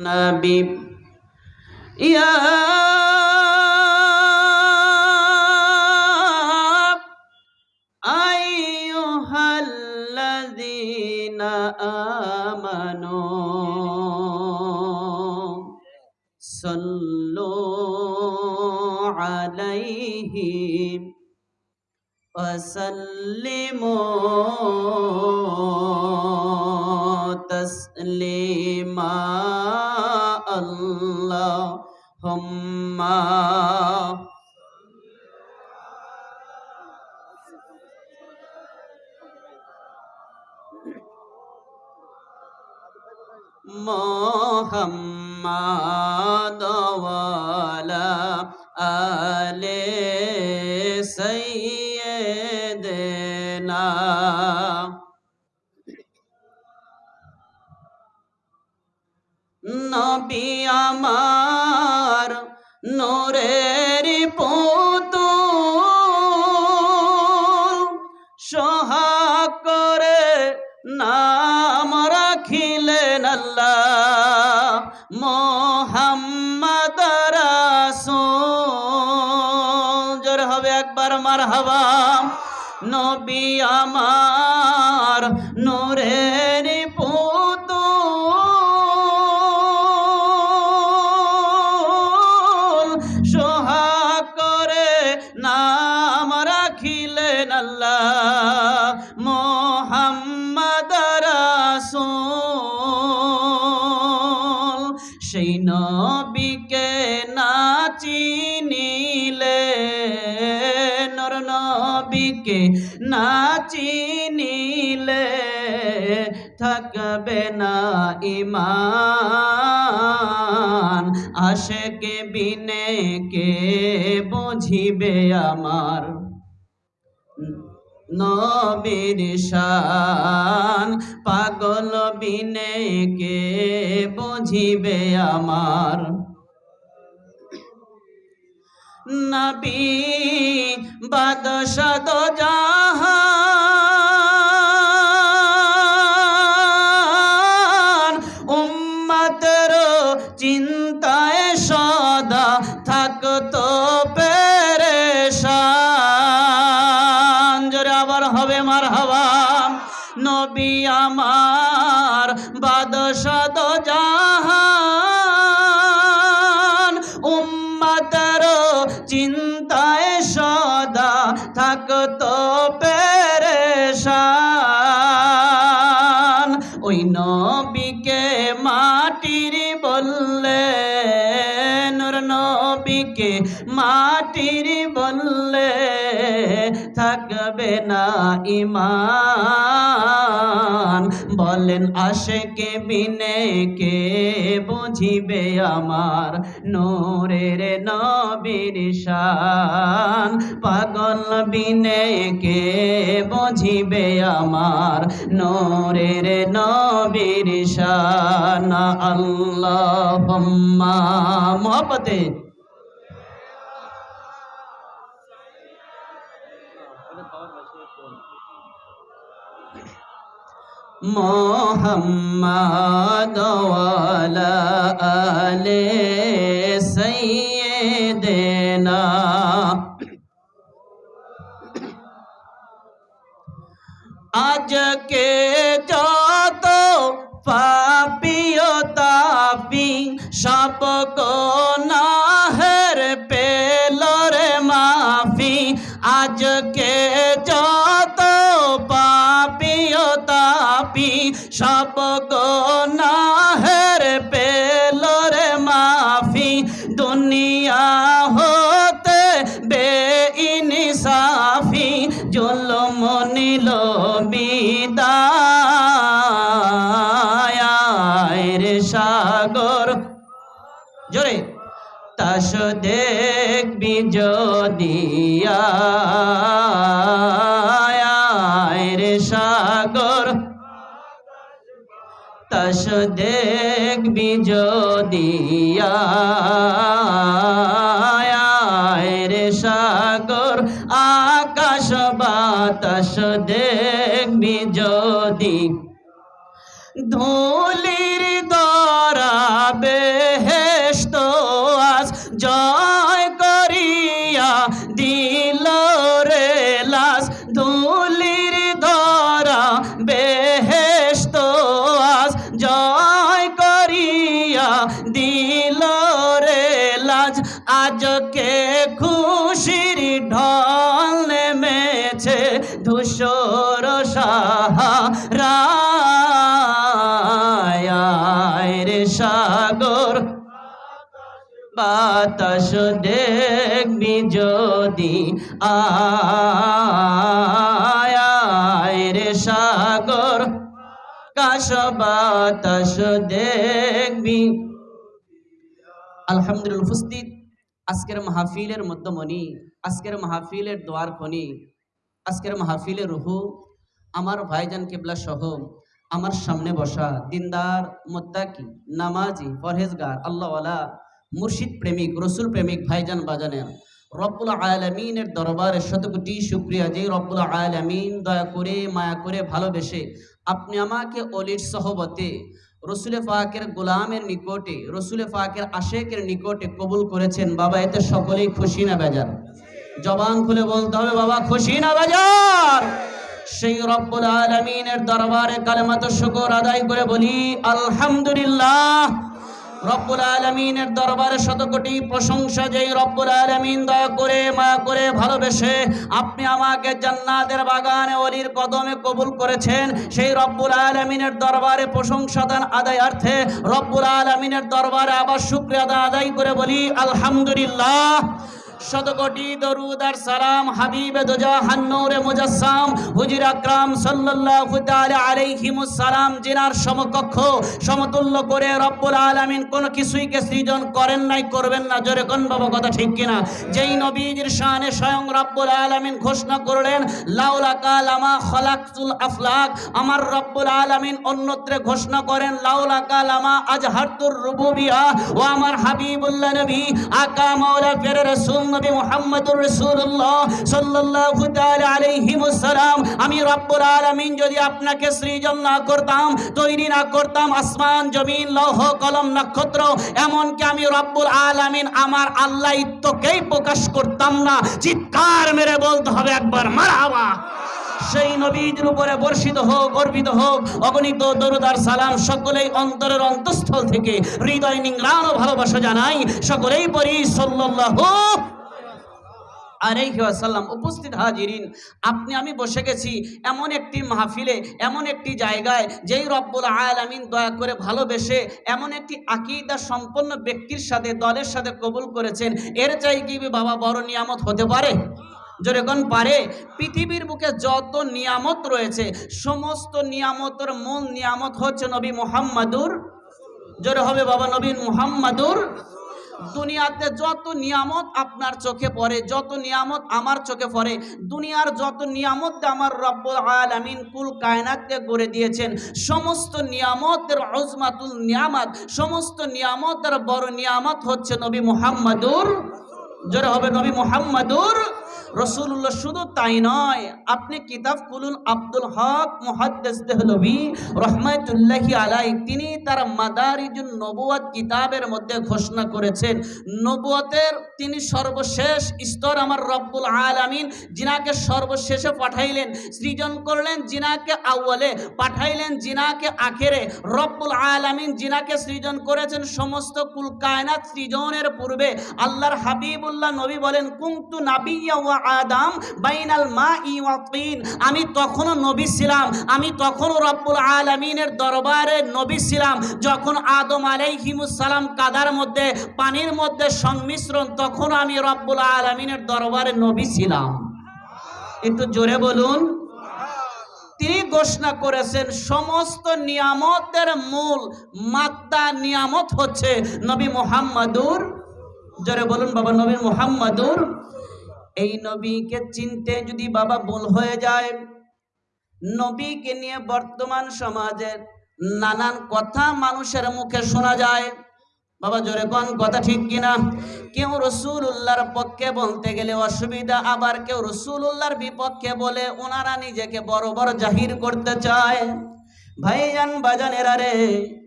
নবী ইয়া আইয়ুহাল্লাযীনা আমানু সাল্লু আলাইহি وسلموا تسليما اللهم محمد وعلى آل سيدنا নবী আমার নোরের পুতুল। সোহাগ করে নাম রাখিলেন আল্লাহ মোহাম্মদ রাসূল। হবে একবার মারহাবা। নবী আমার নোরের সেই নবীকে না চিনিলে, নর নবীকে না চিনিলে থাকবে না ইমান। আশেকে বিনে কে বুঝিবে আমার নবীর শান। পাগল বিনে কে বুঝিবে আমার? নবী বাদশ জাহান না ইমান। বলেন আশেকে বিনে কে বুঝিবে আমার নোরের নবীর শান। পাগল বিনে কে বুঝিবে আমার নোরের নবীর শান। আল্লাহ মহব্বতে মোহাম্মদ ওয়ালা আলে সাইয়্যিদিনা আজকে যত দেখবি রে সাগর আকাশ বাতাস দেখবি যদি বাতাস দেখবি যদি সাগর। কাশ বাতাস দেখবি। আলহামদুলিল্লাহ, উপস্থিত। আজকের মাহফিলের মধ্যমণি, আজকের মাহফিলের দোয়ার খনি, আজকের মাহফিলের রুহু, আমার ভাইজান কেবলা সহ আমার সামনে বসা দিনদার, মোত্তাকি, নামাজি, পরহেজগার, আল্লাহওয়ালা মুর্শিদ প্রেমিক, রসুল প্রেমিক, ভাইজান বাজানের রব্বুল আলমিনের দরবারে শতকোটি শুক্রিয়া যে রব্বুল আলমিন দয়া করে, মায়া করে ভালোবেসে আপনি আমাকে অলির সহবতে, রসুলে ফাকের গোলামের নিকটে, রসুলে ফাকের আশেকের নিকটে কবুল করেছেন। বাবা, এতে সকলেই খুশি না বেজার? জবান খুলে বলতে হবে, বাবা, খুশি না বেজার? সেই রব্বুল আলমিনের দরবারে কালেমাত শুকর আদায় করে বলি, আলহামদুলিল্লাহ। রব্বুল আলমিনের দরবারে শতকোটি প্রশংসা যেই রব্বুল আলমিন দয়া করে মা করে, ভালোবেসে আপনি আমাকে জান্নাতের বাগানে অলির কদমে কবুল করেছেন। সেই রব্বুল আলমিনের দরবারে প্রশংসা দান আদায়ার্থে রব্বুল আলমিনের দরবারে আবার শুক্রিয়া আদায় করে বলি, আলহামদুলিল্লাহ। শতকোটি দরুদ আর সালাম হাবিবে দোজা হান্নৌরে মুজাসসাম। হুজুর আকরাম সাল্লাল্লাহু তাআলা আলাইহিমুস সালাম, জিনার সমকক্ষ, সমতুল্য করে রব্বুল আলামিন কোন কিছুইকে সৃজন করেন নাই, করবেন না। জোরে কোন বাবা, কথা ঠিক কিনা? যেই নবীজির শানে স্বয়ং রব্বুল আলামিন ঘোষণা করলেন, লাউলা কালামা খলাকতুল আফলাক, আমার রব্বুল আলামিন অন্যত্রে ঘোষণা করেন, লাউলা কালামা আজহারতুর রুবুবিয়া, ও আমার হাবিবুল্লাহ নবী, আকা মাওলা ফের রাসূল নবী মুহাম্মদুর ওয়াসাল্লাম। আমি যদি আপনাকে সৃজন না করতাম, তৈরি না করতাম, আসমান, জমিন, লৌহ, কলম, নক্ষত্র আমি রব্বুল আমার প্রকাশ করতাম না, চিৎকার মেরে বলতে হবে একবার, মারহাবা। সেই নবীর উপরে বর্ষিত হোক অর্পিত হোক, অগণিত দরুদার সালাম সকলেই অন্তরের অন্তঃস্থল থেকে হৃদয় নিংরান ও ভালোবাসা জানাই, সকলেই পরি, সাল্লাল্লাহু আলাইহি ওয়াসাল্লাম উপস্থিত হাজিরিন, আপনি, আমি বসে গেছি এমন একটি মাহফিলে, এমন একটি জায়গায় যেই রব্বুল আলামিন দয়া করে ভালোবেসে এমন একটি আকিদা সম্পন্ন ব্যক্তির সাথে, দলের সাথে কবুল করেছেন। এর চাই কি বাবা বড় নিয়ামত হতে পারে? যেরকম পারে? পৃথিবীর বুকে যত নিয়ামত রয়েছে, সমস্ত নিয়ামতের মূল নিয়ামত হচ্ছে নবী মুহাম্মাদুর। জোরে হবে বাবা নবীন মুহাম্মাদুর। দুনিয়াতে যত নিয়ামত আপনার চোখে পড়ে, যত নিয়ামত আমার চোখে পড়ে, দুনিয়ার যত নিয়ামত আমার রব্বুল আলামিন কুল কায়নাতকে গড়ে দিয়েছেন, সমস্ত নিয়ামতের অজমাতুল নিয়ামত, সমস্ত নিয়ামতের বড় নিয়ামত হচ্ছে নবী মুহাম্মাদুর, জোরে হবে নবী মুহাম্মাদুর রসুল্লাহ শুধু তাই নয়, আপনি কিতাব খুলুন, আব্দুল হক মুহাদ্দিস রহমাতুল্লাহি আলাই তিনি তার মাদারিজুন নবুয়াত কিতাবের মধ্যে ঘোষণা করেছেন। নবুয়তের তিনি সর্বশেষ স্তর আমার রব্বুল আলামিন জিনাকে সর্বশেষে পাঠাইলেন, সৃজন করলেন জিনাকে আউয়ালে, পাঠাইলেন জিনাকে আখেরে। রব্বুল আলামিন জিনাকে সৃজন করেছেন সমস্ত কুল কায়নাত সৃজনের পূর্বে, আল্লাহর হাবিবুল্লাহ নবী বলেন, কুন্তু নাবিয়া আদাম বাইনাল মা ই ওয়া আমি তখনও নবী ছিলাম। আমি তখনও রব্বুল আলামিনের দরবারে নবী ছিলাম। যখন আদম সালাম কাদার মধ্যে, পানির মধ্যে সংমিশ্রণ তখন আমি রব্বুল আলামিনের দরবারে নবী ছিলাম। একটু জোরে বলুন। তিনি ঘোষণা করেছেন, সমস্ত নিয়ামতের মূল মাত্রা নিয়ামত হচ্ছে নবী মুহাম্মাদুর। জোরে বলুন বাবা, নবী মুহাম্মাদুর। এই নবীকে চিনতে যদি বাবা ভুল হয়ে যায়, নবীকে নিয়ে বর্তমান সমাজের নানান কথা মানুষের মুখে শোনা যায়। বাবা, জোরে কোন, কথা ঠিক কিনা? কেউ রসুল্লাহর পক্ষে বলতে গেলে অসুবিধা, আবার কেউ রসুল্লাহর বিপক্ষে বলে ওনারা নিজেকে বড় বড় জাহির করতে চায়। ভাইজান বাজানেরা রে,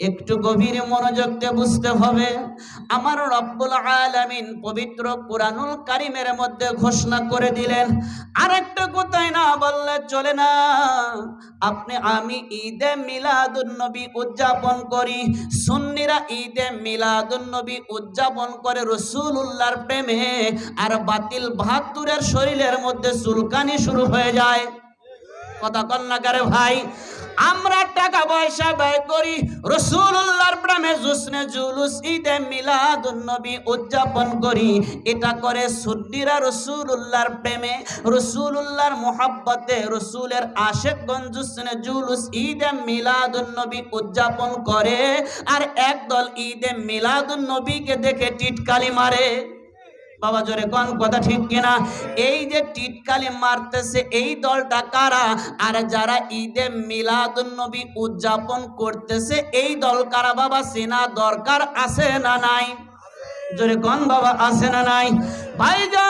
একটু গভীর মনোযোগ দিয়ে বুঝতে হবে। আমার রব্বুল আলামিন পবিত্র কোরআনুল কারিমের মধ্যে ঘোষণা করে দিলেন আর একটা কোথায় না বললে চলে না। আপনি, আমি ঈদে মিলাদুন নবী উদযাপন করি, সুন্নিরা ঈদে মিলাদুন নবী উদযাপন করে রসুলুল্লাহর প্রেমে, আর বাতিল বাহাত্তরের শরীরের মধ্যে চুলকানি শুরু হয়ে যায়। কথা কন্যাকারে ভাই? আমরা টাকা পয়সা ব্যয় করি। রসুল্লাহর প্রেমে জুসনে জুলুস, ঈদে মিলাদুন নবী উদযাপন করি। এটা করে সুদ্দিরা রসুল্লাহর প্রেমে রসুল্লাহর মোহাব্বতে রসুলের আশেকগঞ্জ জুসনে জুলুস, ঈদে মিলাদুন নবী উদযাপন করে। আর একদল ঈদে মিলাদুন নবীকে দেখে টিটকালি মারে। বাবা জোরে কোন কথা ঠিক কিনা? এই যে টিটকালি মারতেছে, এই দলটা কারা? আর যারা ঈদে মিলাদুন নবী উদযাপন করতেছে, এই দল কারা বাবা? চেনা দরকার আছে না নাই? জোরে কোন বাবা, আছে না নাই? ভাইজান,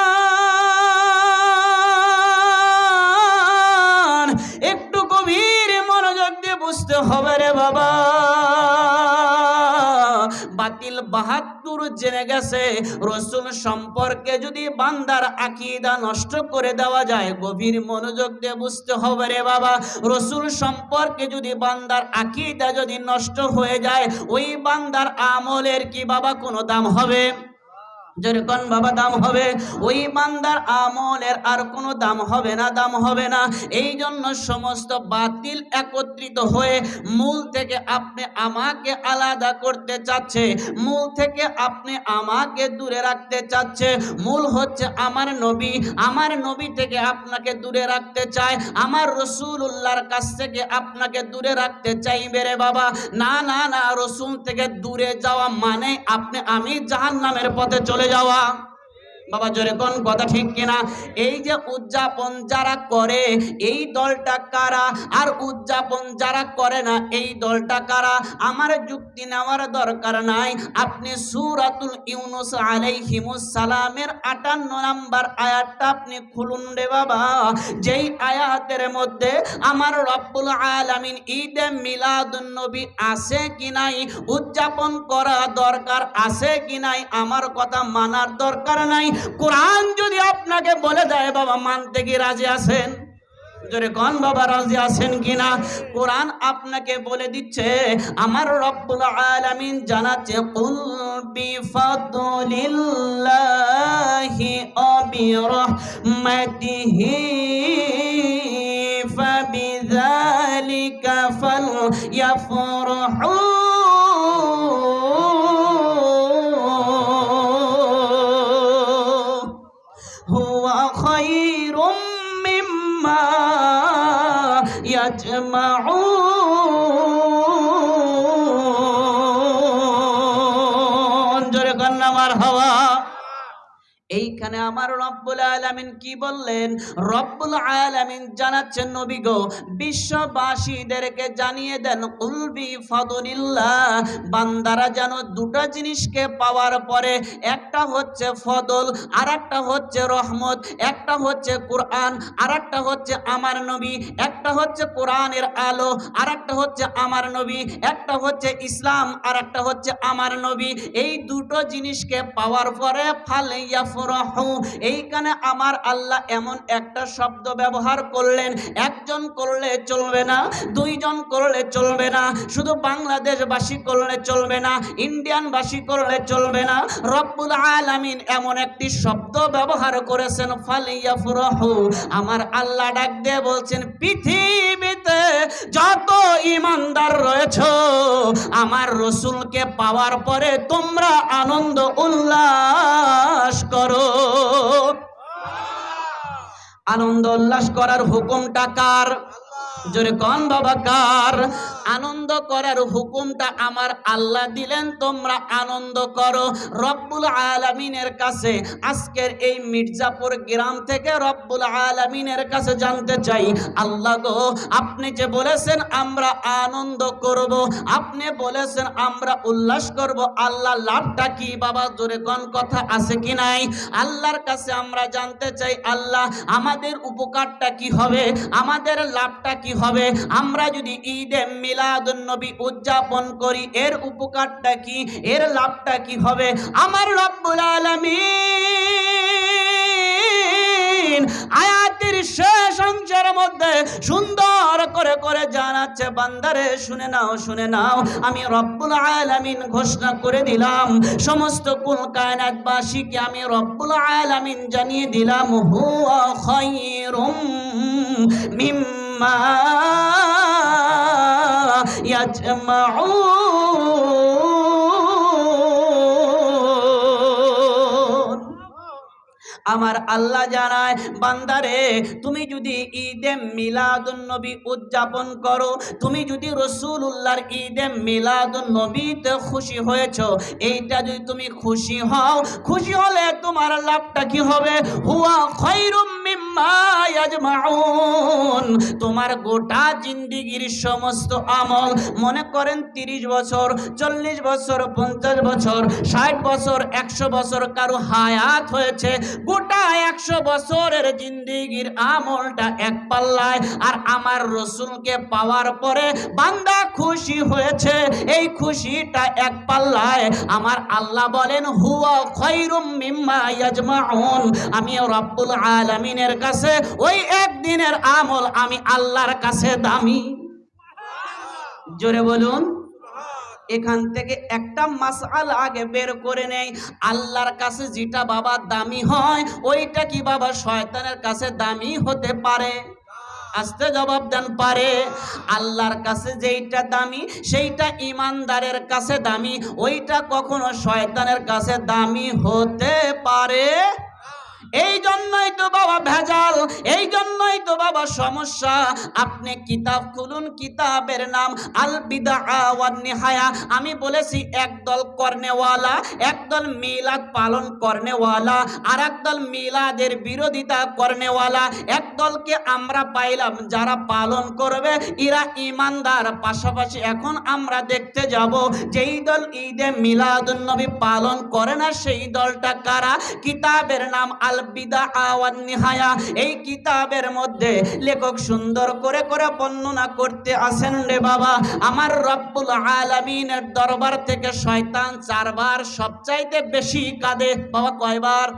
একটু গভীর মনোযোগ দিয়ে বুঝতে হবে রে বাবা। বাতিল বাহাত্তর জেনে গেছে, রসুল সম্পর্কে যদি বান্দার আকিদা নষ্ট করে দেওয়া যায়, গভীর মনোযোগ দিয়ে বুঝতে হবে রে বাবা। রসুল সম্পর্কে যদি বান্দার আকিদা যদি নষ্ট হয়ে যায়, ওই বান্দার আমলের কি বাবা কোনো দাম হবে? যেরকম বাবা, দাম হবে। ওই বান্দার আমলের আর কোনো দাম হবে না, দাম হবে না। এই জন্য সমস্ত বাতিল একত্রিত হয়ে মূল থেকে আপনি আমাকে আলাদা করতে চাচ্ছে, মূল থেকে আপনি আমাকে দূরে রাখতে চাচ্ছে। মূল হচ্ছে আমার নবী আমার নবী থেকে আপনাকে দূরে রাখতে চায়, আমার রসুল্লাহর কাছ থেকে আপনাকে দূরে রাখতে চাইবে রে বাবা। না না না, রসুল থেকে দূরে যাওয়া মানে আপনি, আমি জাহান্নামের পথে চলে যাওয়া বাবা জোরে কোন কথা ঠিক কিনা? এই যে উদযাপন যারা করে, এই দলটা কারা? আর উদযাপন যারা করে না, এই দলটা কারা? আমার যুক্তি নেওয়ার দরকার নাই। আপনি সুরাতুল ইউনুস আলাইহিমুস সালামের আটান্ন নাম্বার আয়াতটা আপনি খুলুন রে বাবা। যেই আয়াতের মধ্যে আমার রব্বুল আলামিন ঈদে মিলাদুন নবী আছে কি নাই? উদযাপন করা দরকার আছে কি নাই? আমার কথা মানার দরকার নাই। কোরআন যদি আপনাকে বলে দেয়, বাবা মানতে কি রাজি আছেন? আপনাকে বলে দিচ্ছে, আমার রব্বুল আলামিন জানাচ্ছে, কুল বিফাদলিল্লাহি ওয়া বিরহমাতিহি ফাবিযালিকা ফালইফরাহু يجمعون এইখানে আমার রব্বুল আলামিন কি বললেন? রব্বুল আলামিন জানাচ্ছেন, নবী গো, বিশ্ববাসীদেরকে জানিয়ে দেন কুলবি ফদলিল্লাহ বান্দারা যেন দুটো জিনিসকে পাওয়ার পরে, একটা হচ্ছে ফদল আর একটা হচ্ছে রহমত, একটা হচ্ছে কোরআন আর একটা হচ্ছে আমার নবী, একটা হচ্ছে কোরআনের আলো আর একটা হচ্ছে আমার নবী, একটা হচ্ছে ইসলাম আর একটা হচ্ছে আমার নবী। এই দুটো জিনিসকে পাওয়ার পরে ফালাইয়া এইখানে আমার আল্লাহ এমন একটা শব্দ ব্যবহার করলেন, একজন করলে চলবে না, দুইজন করলে চলবে না, শুধু বাংলাদেশবাসী করলে চলবে না, ইন্ডিয়ানবাসী করলে চলবে না। রব্বুল আলামিন এমন একটি শব্দ ব্যবহার করেছেন ফালিয়া ফুরহু আমার আল্লাহ ডাক দিয়ে বলছেন, পৃথিবীতে যত ইমানদার রয়েছে, আমার রসুলকে পাওয়ার পরে তোমরা আনন্দ উল্লাস করো। আনন্দ উল্লাস করার হুকুমটা কার? জোরে কন বাবা আনন্দ করার হুকুমটা আমার আল্লাহ দিলেন, তোমরা আনন্দ করো। রব্বুল আলামিনের কাছে আজকের এই মির্জাপুর গ্রাম থেকে রব্বুল আলামিনের কাছে জানতে চাই, আল্লাহ গো, আপনি যে বলেছেন আমরা আনন্দ করব, আপনি বলেছেন আমরা উল্লাস করব, আল্লাহ লাভটা কি, বাবা? জোরে কোন, কথা আছে কি নাই? আল্লাহর কাছে আমরা জানতে চাই, আল্লাহ, আমাদের উপকারটা কি হবে? আমাদের লাভটা কি হবে। আমরা যদি ঈদে মিলাদুন নবী উদযাপন করি, এর উপকারটা কি? এর লাভটা কি হবে? আমার রব্বুল আলামিন আয়াতের শেষ অংশের মধ্যে সুন্দর করে করে জানাচ্ছে, বান্দারে, শুনে নাও শুনে নাও, আমি রব্বুল আলামিন ঘোষণা করে দিলাম, সমস্ত কুল কায়নাতবাসীকে আমি রব্বুল আলামিন জানিয়ে দিলাম, হুয়া খায়রুম মিম্মা আমার আল্লাহ জানায়, বান্দারে, তুমি যদি ঈদে মিলাদুন নবী উদযাপন করো, তুমি যদি রসুল্লাহর ঈদে মিলাদুন নবীতে খুশি হয়েছ, এইটা যদি তুমি খুশি হও, খুশি হলে তোমার লাভটা কি হবে? হুয়া খৈরুম তোমার গোটা জিন্দিগির সমস্ত আমল, মনে করেন তিরিশ বছর, চল্লিশ বছর, পঞ্চাশ বছর, ষাট বছর, একশো বছর কারও হায়াত হয়েছে, গোটা একশো বছরের জিন্দিগির আমলটা এক পাল্লায়, আর আমার রসুলকে পাওয়ার পরে বান্দা খুশি হয়েছে, এই খুশিটা এক পাল্লায়। আমার আল্লাহ বলেন, হুয়া খৈরুম মিম্মা ইয়াজমাউন। আমি রব্বুল আলামিনের কাছে, ওই একদিনের আমল আমি আল্লাহর কাছে দামি। জোরে বলুন। এখান থেকে একটা মাসআল আগে বের করে নেই। আল্লাহর কাছে যেটা বাবা দামি হয়, ওইটা কি বাবা শয়তানের কাছে দামি হতে পারে? আস্তে জবাব দেন, পারে। আল্লাহর কাছে যেইটা দামি, সেইটা ইমানদারের কাছে দামি, ওইটা কখনো শয়তানের কাছে দামি হতে পারে? এই জন্যই তো বাবা ভেজাল এই জন্যই তো বাবা সমস্যা। আপনি কিতাব খুলুন, কিতাবের নাম আল বিদা নিহায়া আমি বলেছি, একদল করনেওয়ালা, একদল মিলাদ পালন কর্নেওয়ালা আর একদল মিলাদের বিরোধিতা করনেওয়ালা। একদলকে আমরা পাইলাম, যারা পালন করবে, এরা ইমানদার পাশাপাশি এখন আমরা দেখতে যাব, যেই দল ঈদে মিলাদুন নবী পালন করে না, সেই দলটা কারা? কিতাবের নাম আল বিদা এই কিতাবের মধ্যে লেখক সুন্দর করে করে বর্ণনা করতে আসেন রে বাবা। আমার রব্বুল আলামিনের দরবার থেকে শয়তান চারবার সবচাইতে বেশি কাঁদে। বাবা কয়বার?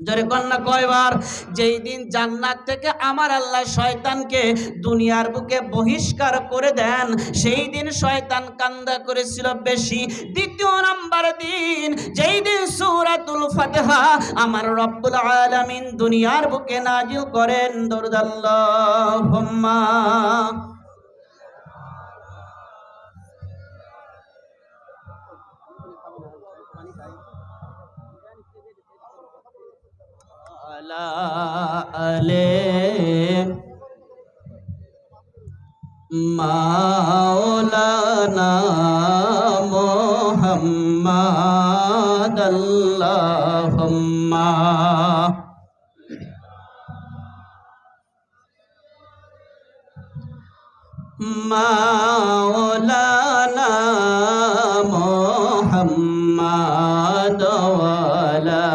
জোরে কন্যা কয়বার, যেই দিন জান্নাত থেকে আমার আল্লাহ শয়তানকে দুনিয়ার বুকে বহিষ্কার করে দেন, সেই দিন শয়তান কান্দা করেছিল বেশি। দ্বিতীয় নাম্বার দিন, যেই দিন সূরাতুল ফাতিহা আমার রব্বুল আলামিন দুনিয়ার বুকে নাজিল করেন দরুদাল্লাহুম্মা আলে মাওলানা মোহাম্মদ আল্লাহুম্মা মাওলানা মোহাম্মদ ওয়ালা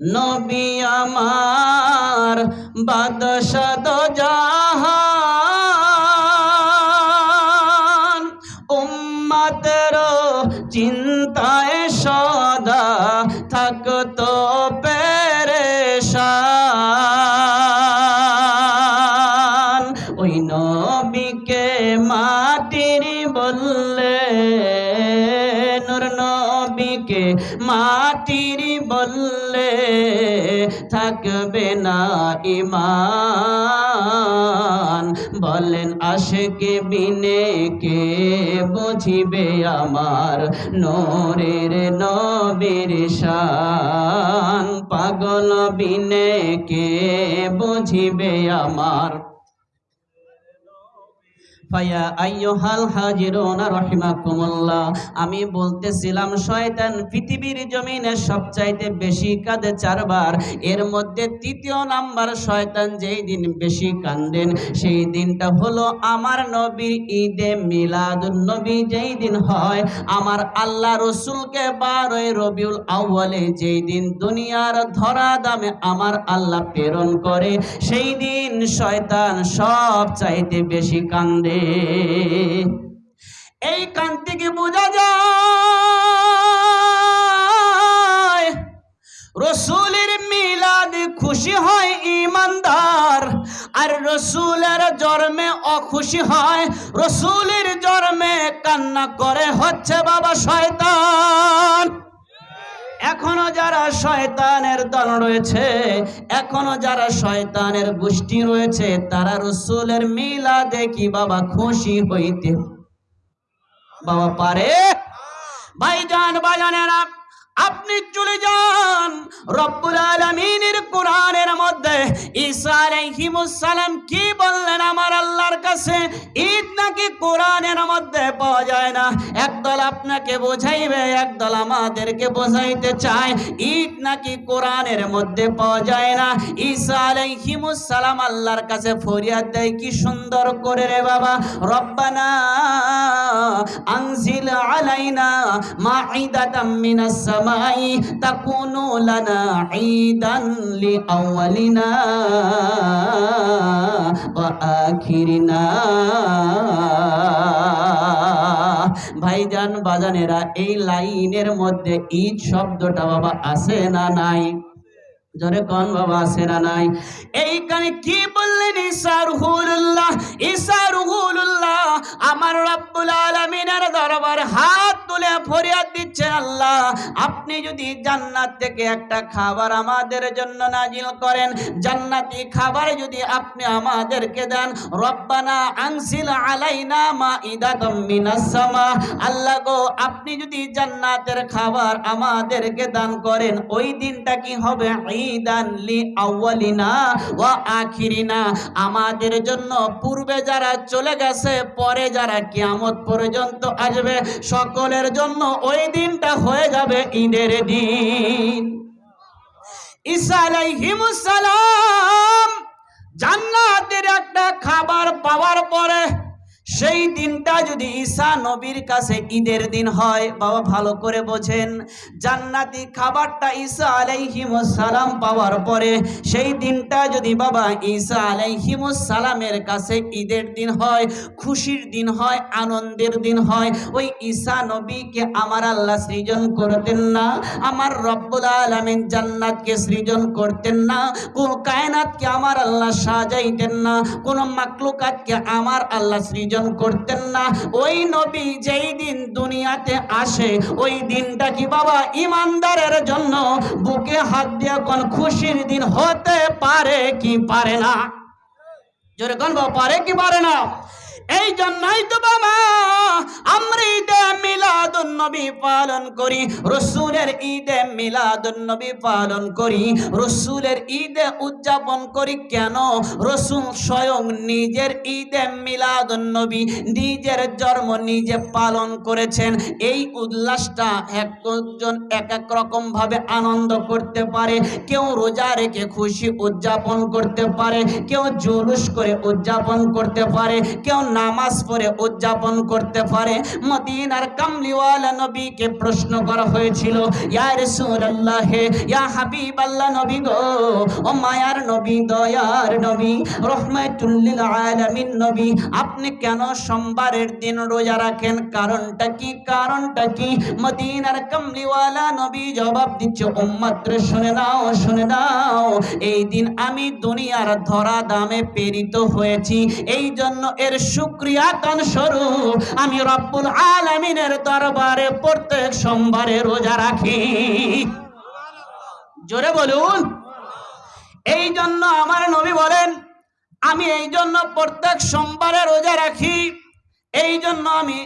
নবী আমার বাদশাদ জাহান। উম্মাতের চিন্তায় থাকবে না ইমান বলেন, আশেকে বিনে কে বুঝিবে আমার? নোরের নবীর শান। পাগল বিনে কে বুঝিবে আমার? আমি বলতেছিলাম, শয়তান পৃথিবীর জমিনে সবচাইতে বেশি কাঁদে চারবার। এর মধ্যে তৃতীয় নাম্বার শয়তান যেই দিন বেশি কান্দেন, সেই দিনটা হলো আমার নবীর ঈদে মিলাদুন নবী যেই দিন হয়। আমার আল্লাহ রসুলকে বারোই রবিউল আউ্বালে যেই দিন দুনিয়ার ধরা দামে আমার আল্লাহ প্রেরণ করে, সেই দিন শয়তান সব চাইতে বেশি কান্দে। এই কান্তি কি বোঝা যায়, রসুলের মিলাদ খুশি হয় ইমানদার, আর রসুলের জন্মে অখুশি হয়, রসুলের জন্মে কান্না করে হচ্ছে বাবা শয়তান। এখনও যারা শয়তানের দল রয়েছে, এখনও যারা শয়তানের গোষ্ঠী রয়েছে, তারা রসুলের মিলা দেখি বাবা খুশি হইতে? বাবা পারে? ভাইজান বাজানেরা আপনি চলে যান। রব্বুল আলামিনের কোরআনের মধ্যে ঈসা আলাইহিমুস সালাম কি বললেন আমার আল্লাহর কাছে? ঈদ নাকি কোরআনের মধ্যে পাওয়া যায় না? একদল আপনাকে বোঝাইবে, একদল আমাদেরকে বোঝাইতে চায়, ঈদ নাকি কোরআনের মধ্যে পাওয়া যায় না? ঈসা আলাইহিমুস সালাম আল্লাহর কাছে ফরিয়াদ দেয়, কি সুন্দর করে রে বাবা, রব্বানা আনজিল আলাইনা মাঈদাতাম মিনাস সামাই তাকুনু লানা ঈদান লিআউয়ালিনা ওয়া আখিরিনা। ভাইজান বাজানেরা, এই লাইনের মধ্যে ঈদ শব্দটা বাবা আছে না নাই? জোরে কন, বাবা না নাই। এইখানে কি বললেন ঈসা রুহুল্লাহ ঈসা রুহুল্লাহ আমার রব্বুল আলামিনের দরবার হাত তুলে ফরিয়াদ দিচ্ছেন আল্লাহ। আপনি যদি জান্নাত থেকে একটা খাবার আমাদের জন্য নাজিল করেন, জান্নাতি খাবার যদি আপনি আমাদেরকে দেন, রব্বানা আনসিল আলাইনা মাইদাতাম মিনাস সামা। আল্লাহ গো, আপনি যদি জান্নাতের খাবার আমাদেরকে দান করেন, ওই দিনটা কি হবে আমাদের জন্য পূর্বে যারা চলে গেছে, পরে যারা কিয়ামত পর্যন্ত আসবে, সকলের জন্য ওই দিনটা হয়ে যাবে ঈদের দিন। সালাম জান্নাতের একটা খাবার পাওয়ার পরে সেই দিনটা যদি ঈসা নবীর কাছে ঈদের দিন হয়, বাবা ভালো করে বোঝেন, জান্নাতি খাবারটা ঈসা সালাম পাওয়ার পরে সেই দিনটা যদি বাবা ঈসা সালামের কাছে ঈদের দিন হয়, খুশির দিন হয়, আনন্দের দিন হয়, ওই ঈসা নবীকে আমার আল্লাহ সৃজন করতেন না, আমার রব্বুল আলামিন জান্নাতকে সৃজন করতেন না, কোন কায়নাতকে আমার আল্লাহ সাজাইতেন না, কোন মাকলুকাতকে আমার আল্লাহ সৃজন করতেন না। ওই নবী যেই দিন দুনিয়াতে আসে, ওই দিনটা কি বাবা ইমানদারের জন্য? বুকে হাত দিয়ে কোন খুশির দিন হতে পারে কি পারে না? জোরে গণ বাবা, পারে কি পারে না? এই জন্যই তো বাবা, আমরা ঈদে মিলাদুন নবী পালন করি, রসুলের ঈদে মিলাদুন নবী পালন করি, রসুলের ঈদে উদযাপন করি কেন? রসুল স্বয়ং নিজের ঈদে মিলাদুন নবী নিজের জন্ম নিজে পালন করেছেন। এই উল্লাসটা একজন এক এক রকম ভাবে আনন্দ করতে পারে, কেউ রোজা রেখে খুশি উদযাপন করতে পারে, কেউ জুলুস করে উদযাপন করতে পারে, কেউ নামাজ পড়ে উদযাপন করতে পারে। মদিনার কামলিওয়ালা নবীকে প্রশ্ন করা হয়েছিল, ইয়া রাসূলুল্লাহ, ইয়া হাবিবাল্লাহ নবী গো, ও মায়ার নবী, দয়ার নবী লিল আলামিন নবী, আপনি কেন সোমবারের দিন রোজা রাখেন? কারণটা কি? কারণটা কি? মদিনার কামলিওয়ালা নবী জবাব দিচ্ছে উম্মত রে শুনে নাও শুনে নাও, এই দিন আমি দুনিয়ার ধরা দামে প্রেরিত হয়েছি। এই জন্য এর শুক্রিয়া কান স্বরূপ, আমি রব্বুল আলমিনের দরবারে প্রত্যেক সোমবারে রোজা রাখি। জোরে বলুন। এই জন্য আমার নবী বলেন, আমি এই জন্য প্রত্যেক সোমবারে রোজা রাখি। এই জন্য আমি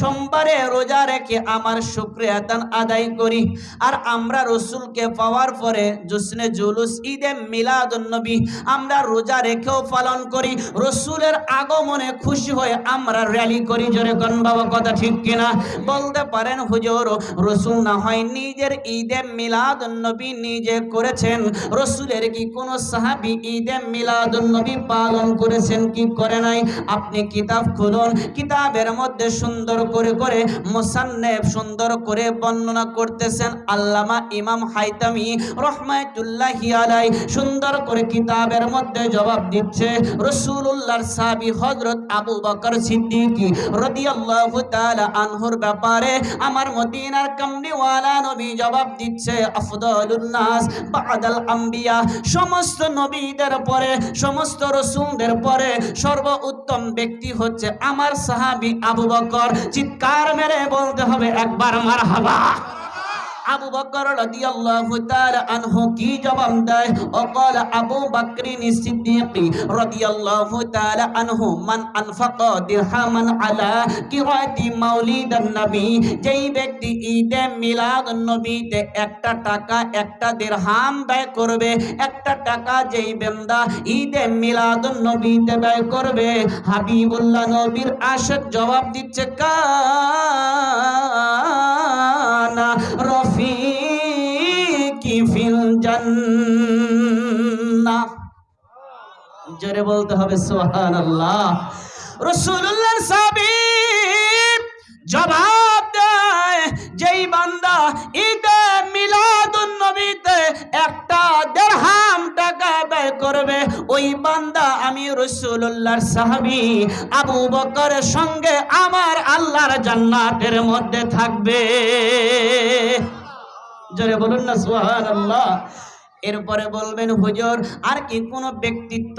সোমবারে রোজা রেখে আমার শুক্রিয়া দান আদায় করি। আর আমরা রসুলকে পাওয়ার পরে জুসনে জুলুস, ঈদে মিলাদুন্নবী, আমরা রোজা রেখেও পালন করি। রসুলের আগমনে খুশি হয়ে আমরা র্যালি করি। জোরে বাবা, কথা ঠিক কিনা? বলতে পারেন হুজুর, রসুল না হয় নিজের ঈদে মিলাদুন নবী নিজে করেছেন। রসুলের কি কোনো সাহাবি ঈদে মিলাদুন নবী পালন করেছেন কি করে নাই? আপনি কিতাব খুলুন। কিতাবের মধ্যে সুন্দর করে করে মোসান্নেব সুন্দর করে বর্ণনা করতেছেন আল্লামা ইমাম হাইতামি রহমাতুল্লাহি আলাই সুন্দর করে কিতাবের মধ্যে জবাব দিচ্ছে রসুল্লাহর সাহাবী হযরত আবু বকর সিদ্দিকী রাদিয়াল্লাহু তাআলা আনহুর ব্যাপারে আমার মদিনার কামলিওয়ালা নবী জবাব দিচ্ছে, আফদালুন নাস, বাদাল আম্বিয়া, সমস্ত নবীদের পরে, সমস্ত রসুলদের পরে সর্ব উত্তম ব্যক্তি হচ্ছে আমার সাহাবি আবু বকর। চিৎকার মেরে বলতে হবে একবার মারহাবা। আবু বকর রাদিয়াল্লাহু তাআলা আনহু কি জবাব দেয় وقال আবু বকরিন সিদ্দিকী রাদিয়াল্লাহু তাআলা আনহু মান আনফাকা দিরহামান আলা কিরাতি মাউলিদান নবী যেই ব্যক্তি ঈদে মিলাদ নবীতে একটা টাকা একটা দিরহাম ব্যয় করবে একটা টাকা যেই বান্দা ঈদে মিলাদ নবীতে ব্যয় করবে হাবিবুল্লাহ নবীর আশক জবাব দিচ্ছে কানা রফিকি ফিল জান্নাহ। জোরে বলতে হবে শোহান আল্লাহ রসুল্লাহ সাহাবী জবাব যেই বান্দা ঈদে মিলাদুন নবীতে একটা দেড়হাম টাকা ব্যয় করবে, ওই বান্দা আমি রসুল্লাহর সাহাবি আবু বকরের সঙ্গে আমার আল্লাহর জান্নাতের মধ্যে থাকবে। জোরে বলুন না, সুবহানাল্লাহ। এরপরে বলবেন, হুজুর, আর কি কোনো ব্যক্তিত্ব?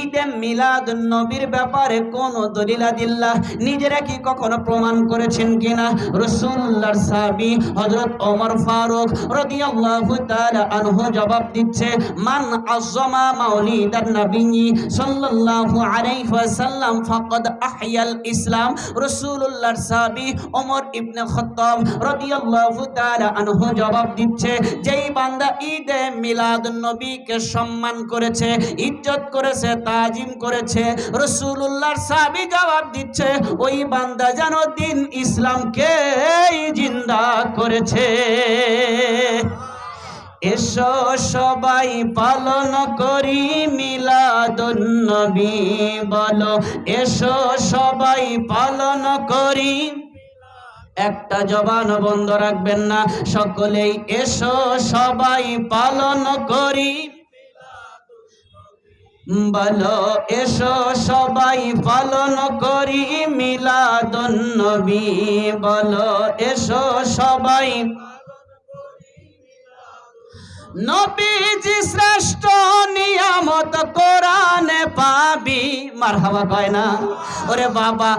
ঈদে মিলাদ নবীর ব্যাপারে কোন দলিলাদিল্লাহ নিজেরা কি কখনো প্রমাণ করেছেন কিনা? রসুল্লাহর সাহাবী হযরত ওমর ফারুক রাদিয়াল্লাহু তাআলা আনহু জবাব দিচ্ছে, মান আযমা মাউলিদান নবী সাল্লাল্লাহু আলাইহি ওয়াসাল্লাম ফাকাদ আহয়াল ইসলাম। রসুল্লাহর সাহাবী ওমর ইবনে খাত্তাব রাদিয়াল্লাহু তাআলা আনহু জবাব দিচ্ছে, যেই বান্দা ঈদে মিলাদ নবীকে সম্মান করেছে, ইজ্জত করেছে, তাজিম করেছে রসুল্লাহর সাহাবী জবাব দিচ্ছে, ওই বান্দা যেন দিন ইসলামকে জিন্দা করেছে। এসো সবাই পালন করি মিলাদুন নবী, বলো, এসো সবাই পালন করি একটা জবান বন্ধ রাখবেন না। সকলেই এসো, সবাই পালন করি। বলো, এসো, সবাই পালন করি। মিলাদ নবী, বলো, এসো, সবাই নবীজি শ্রেষ্ঠ নিয়ামত কোরআনে পাবি। ওরে বাবা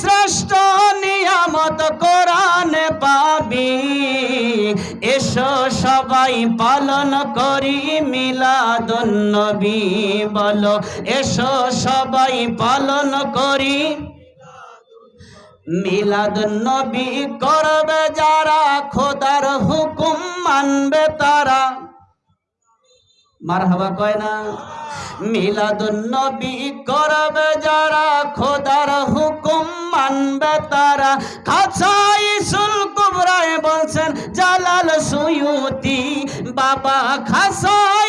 শ্রেষ্ঠ নিয়ামত পাবি। এসো সবাই পালন করি মিলাদুন নবী বলো। এসো সবাই পালন করি মিলাদ নবী করবে যারা, খোদার হুকুম মানবে তারা। মারহাবা কয় না? মিলাদ নবী করবে যারা, খোদার হুকুম মানবে তারা। খাসাই কুবরায় বলছেন, জালাল সুয়ুতি, বাবা খাসাই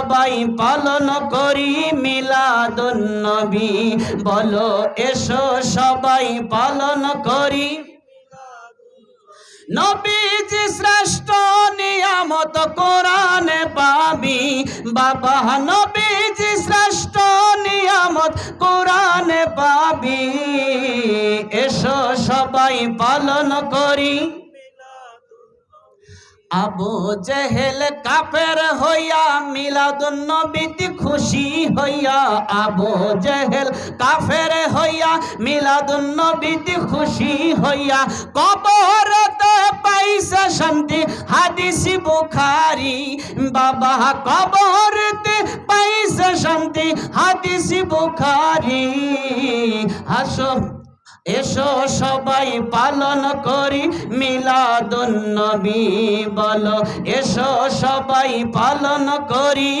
সবাই পালন করি মিলাদুন নবী বলো, এসো সবাই পালন করি। নবীজি শ্রেষ্ঠ নিয়ামত কোরআনে পাবি। বাবা, নবীজি শ্রেষ্ঠ নিয়ামত কোরআনে পাবি। এসো সবাই পালন করি। আবু জেহেল কাফের হইয়া মিলাদুন নবীতি খুশি হইয়া, আবু জেহেল কাফের হইয়া মিলাদুন নবীতি খুশি হইয়া কবরতে পাইছে শান্তি। হাদিস বুখারি, বাবা কবরতে পাইছে শান্তি। হাদিস বুখারি হাসো এসো সবাই পালন করি মিলাদুন নবী বলো। এসো সবাই পালন করি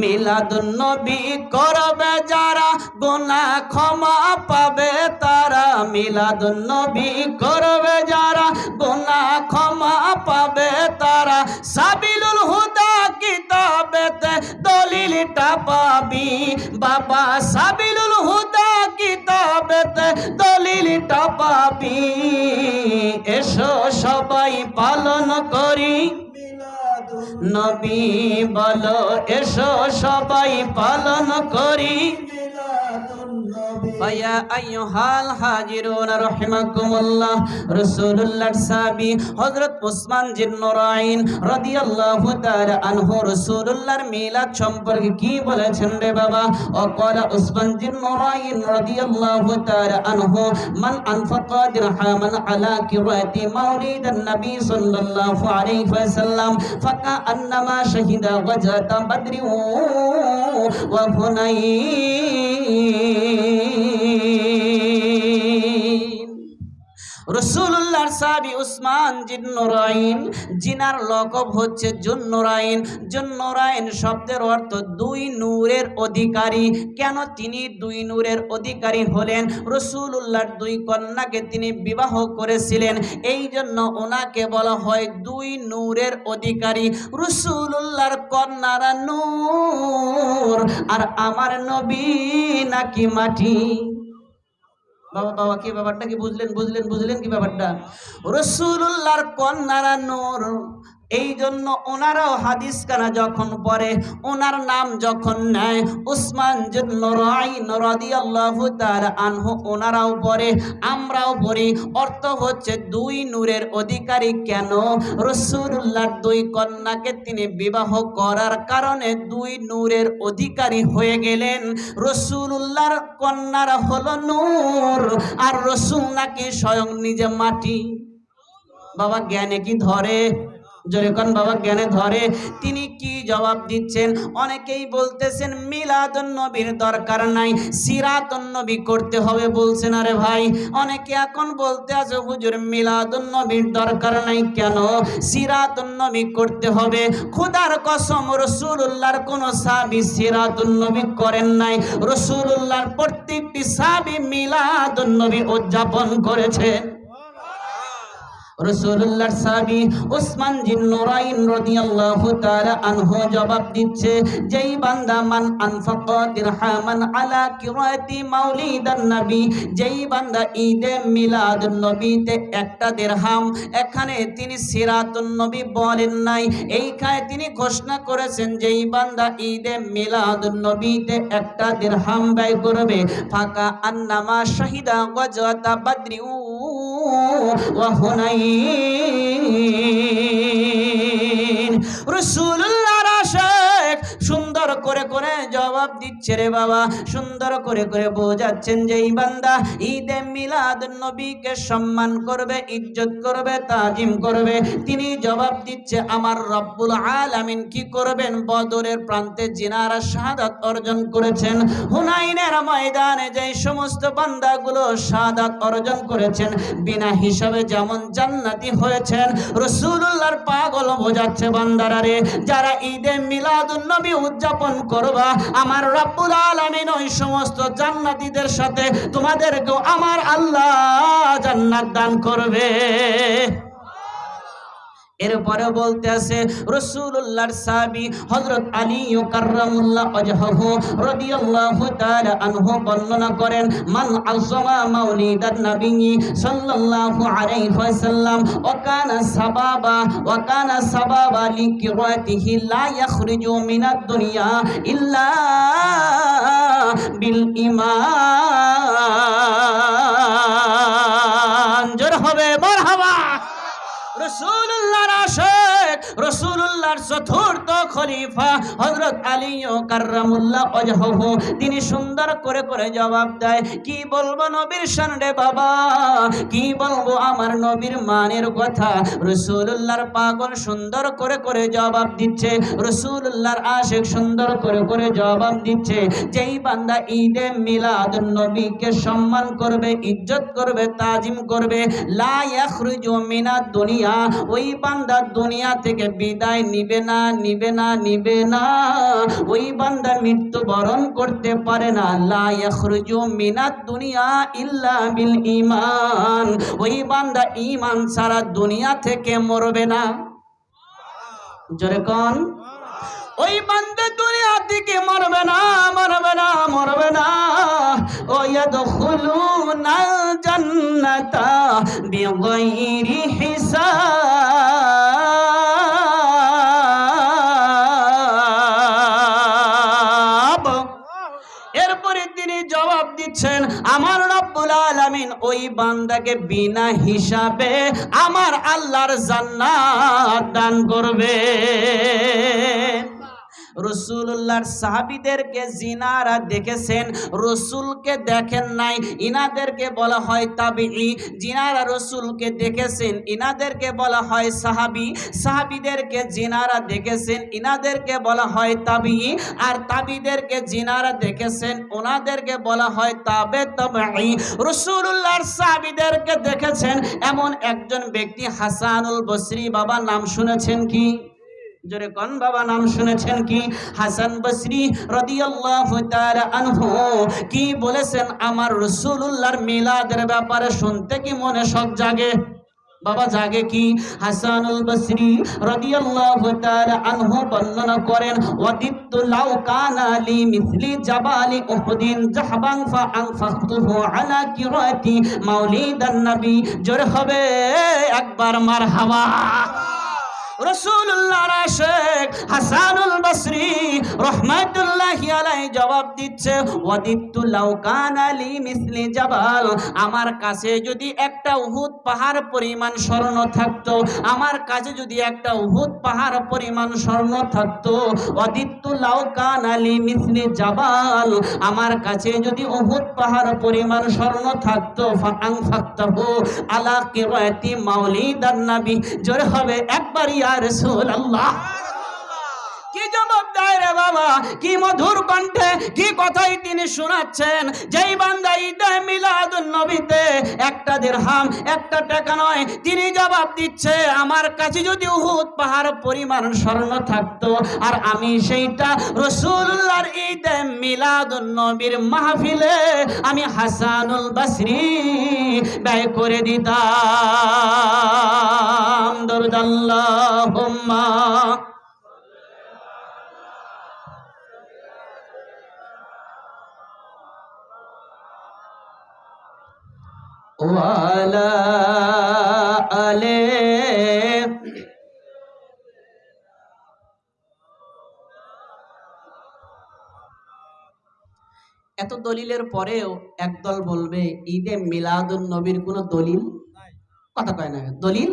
মিলাদুন নবী করবে যারা গোনা ক্ষমা পাবে তারা। মিলাদুন নবী করবে যারা গোনা ক্ষমা পাবে তারা। সাবিলুল হুদা কিতাবেতে দলিলটা পাবি। বাবা সাবিলুল হুদা কিতাবেতে দলিলটা পাবি এসো সবাই পালন করি। নবী বলো এসো সবাই পালন করি। ফায়া আইয়ুহাল হাজিরুন রাহমাকুমুল্লাহ রাসূলুল্লাহর সাহাবী হযরত ওসমান জিন নুরাইন রাদিয়াল্লাহু তাআলা আনহু রাসূলুল্লাহর মিলাদ সম্পর্কে কি বলেছেন রে বাবা অকলা ওসমান জিন নুরাইন রাদিয়াল্লাহু তাআলা আনহু মান আনফাকা দিরহামান আলা কিরাতি মাউলিদান নবী সাল্লাল্লাহু আলাইহি ওয়াসাল্লাম ফাকান্নামা শাহিদা ওয়াজাতা বদরি ওয়া হুনাইন রসুল্লাহর সাবি উসমান জিন্নুরাইন জিনার লকব হচ্ছে জুন্নুরাইন জুন্নুরাইন শব্দের অর্থ দুই নূরের অধিকারী। কেন তিনি দুই নূরের অধিকারী হলেন? রসুল্লাহর দুই কন্যাকে তিনি বিবাহ করেছিলেন। এই জন্য ওনাকে বলা হয় দুই নূরের অধিকারী। রসুল্লাহর কন্যারা নূর, আর আমার নবী নাকি মাটি? বাবা বাবা কি ব্যাপারটা? কি বুঝলেন বুঝলেন বুঝলেন কি ব্যাপারটা? রসুল্লাহর কন্যারা নূর এই জন্য ওনারাও হাদিস কানা যখন পড়ে, ওনার নাম যখন নেয়, উসমান আনহু ওনারাও পড়ে, আমরাও পড়ি। অর্থ হচ্ছে দুই নূরের অধিকারী কেন? রসুল্লাহর দুই কন্যাকে তিনি বিবাহ করার কারণে দুই নূরের অধিকারী হয়ে গেলেন। রসুল্লাহর কন্যারা হলো নূর, আর রসুল নাকি স্বয়ং নিজে মাটি। বাবা, জ্ঞানে কি ধরে? জোরেকন বাবা জ্ঞানে ধরে, তিনি কি জবাব দিচ্ছেন? অনেকেই বলতেছেন, মিলাদুন নবীর দরকার নাই, সিরাতুন নবী করতে হবে বলছেন, আরে ভাই, অনেকে এখন বলতে আছে, হুজুর, মিলাদুন নবীর দরকার নাই কেন? সিরাতুন নবী করতে হবে। খোদার কসম রসুল্লাহর কোন সাবি সিরাতুন নবী করেন নাই। রসুল্লাহর প্রত্যেকটি সাবি মিলাদুন নবী উদযাপন করেছে। রসুল্লাহর সাহাবী ওসমান জিন নুরাইন রাদিয়াল্লাহু তাআলা আনহু জবাব দিচ্ছে, যেই বান্দা মান আনফাকা দিরহামান আলা কিরাতি মাউলিদান নবী, যেই বান্দা ঈদে মিলাদুন নবীতে একটা দিরহাম, এখানে তিনি সিরাতুন নবী বলেন নাই এইখানে তিনি ঘোষণা করেছেন, যেই বান্দা ঈদে মিলাদুন নবীতে একটা দিরহাম ব্যয় করবে, ফাকা আন্নামা শাহিদা গজওয়াতা বাদরি وحنين رسول করে জবাব দিচ্ছে রে বাবা। সুন্দর করে করে বোঝাচ্ছেন যে এই বান্দা ঈদে মিলাদ নবীকে সম্মান করবে, ইজ্জত করবে, তাজিম করবে। তিনি জবাব দিচ্ছে, আমার রব্বুল আলামিন কি করবেন? বদরের প্রান্তে জিনারা শাহাদাত অর্জন করেছেন। হুনাইনের ময়দানে যে সমস্ত বান্দাগুলো শাহাদাত অর্জন করেছেন, বিনা হিসাবে যেমন জান্নাতি হয়েছেন রসুল্লাহর পাগল বোঝাচ্ছে বান্দারা রে, যারা ঈদে মিলাদুন নবী উদযাপন করবা আমার রব্বুল আলামিন ওই সমস্ত জান্নাতীদের সাথে তোমাদেরকেও আমার আল্লাহ জান্নাত দান করবে। এরপরে বলতে আছে রসুল্লাহর সাবি হজরত আলী কাররামুল্লাহ ওয়াজহু রাদিয়াল্লাহু তাআলা আনহু বর্ণনা করেন, মান আযমা মাউলিদান নবী সাল্লাল্লাহু আলাইহি ওয়াসাল্লাম, ওয়া কানা সাবাবা, ওয়া কানা সাবাবা লিকিরাতিহি লা ইয়াখরুজু মিনাদ দুনিয়া ইল্লা বিল ঈমান আশেক রসুল্লাহর চতুর্থ খলিফা হযরত আলী ও কার্রামুল্লাহ ওয়াজহু তিনি সুন্দর করে করে জবাব দেয়, কি বলব নবীর সামনে বাবা? কি বলব আমার নবীর মানের কথা? রসুল্লাহর পাগল সুন্দর করে করে জবাব দিচ্ছে রসুল্লাহর আশেক সুন্দর করে করে জবাব দিচ্ছে, যেই বান্দা ঈদে মিলাদ নবীকে সম্মান করবে, ইজ্জত করবে, তাজিম করবে, লা ইয়াখরুজু মিনাদ দুনিয়া, ওই বান্দা দুনিয়া থেকে বিদায় নিবে না নিবে না নিবে না। ওই বান্দা মৃত্যুবরণ করতে পারে না। লা ইয়াখরুজু মিনাদ দুনিয়া ইল্লা বিল ঈমান। ওই বান্দা ঈমান ছাড়া দুনিয়া থেকে মরবে না। জোরে কোন। ওই বান্দা দুনিয়া থেকে মরবে না মরবে না মরবে না। ও ইয়াদখুলুনা জান্নাতা বিগাইরি আলামিন ওই বান্দাকে বিনা হিসাবে আমার আল্লাহর জান্নাত দান করবে। রসুল্লাহর সাহাবিদেরকে জিনারা দেখেছেন, রসুলকে দেখেন নাই, ইনাদেরকে বলা হয় তাবিই জিনারা রসুলকে দেখেছেন, ইনাদেরকে বলা হয় সাহাবি। সাহাবিদেরকে জিনারা দেখেছেন, ইনাদেরকে বলা হয় তাবিই আর তাবিদেরকে জিনারা দেখেছেন, ওনাদেরকে বলা হয় তাবে তাবিই রসুল্লাহর সাহাবিদেরকে দেখেছেন, এমন একজন ব্যক্তি হাসানুল বসরি বাবা নাম শুনেছেন কি? জোরে বাবা, নাম শুনেছেন কি? হাসান বসরি রাদিয়াল্লাহু তাআলা আনহু, কি বলেছেন? আমার রাসূলুল্লাহর মিলাদের ব্যাপারে শুনতে কি মনে শখ জাগে? বাবা, জাগে কি? হাসানুল বসরি রাদিয়াল্লাহু তাআলা আনহু বর্ণনা করেন ওয়াদিতু লাউ কানা লি মিসলি জাবালি উহুদিন জাহবান ফা আনফাখতুহু আলা কিরাতি মাউলিদান নবী। জোরে হবে, একবার মারহাবা। জবাব দিচ্ছে আমার কাছে যদি একটা উহুদ পাহাড় পরিমাণ স্বর্ণ থাকতো, আমার কাছে যদি একটা উহুদ পাহাড় পরিমাণ স্বর্ণ থাকতো ওয়াদিত্তু লাউ কানা লি মিসলি জাবাল। আমার কাছে যদি উহুদ পাহাড় পরিমাণ স্বর্ণ থাকতো ফাআং ফাক্তাহু আলা কিরাতি মাউলিদান নবী। জোরে হবে একবার ইয়া রাসূলুল্লাহ। কি জবাব দেয় রে বাবা। কি মধুর কণ্ঠে, কি কথাই তিনি শোনাচ্ছেন। যেই বান্দা ঈদে মিলাদুন নবীতে একটা দিরহাম একটা টাকা নয়, তিনি জবাব দিচ্ছে, আমার কাছে যদি উহুদ পাহাড় পরিমাণ স্বর্ণ থাকতো, আর আমি সেইটা রসুল্লাহর ঈদে মিলাদুন নবীর মাহফিলে আমি হাসানুল বসরি ব্যয় করে দিতাম। দরুদাল্লাহুম্মা এত দলিলের পরেও একদল বলবে ঈদে মিলাদুল নবীর কোনো দলিল? কথা কয় না দলিল?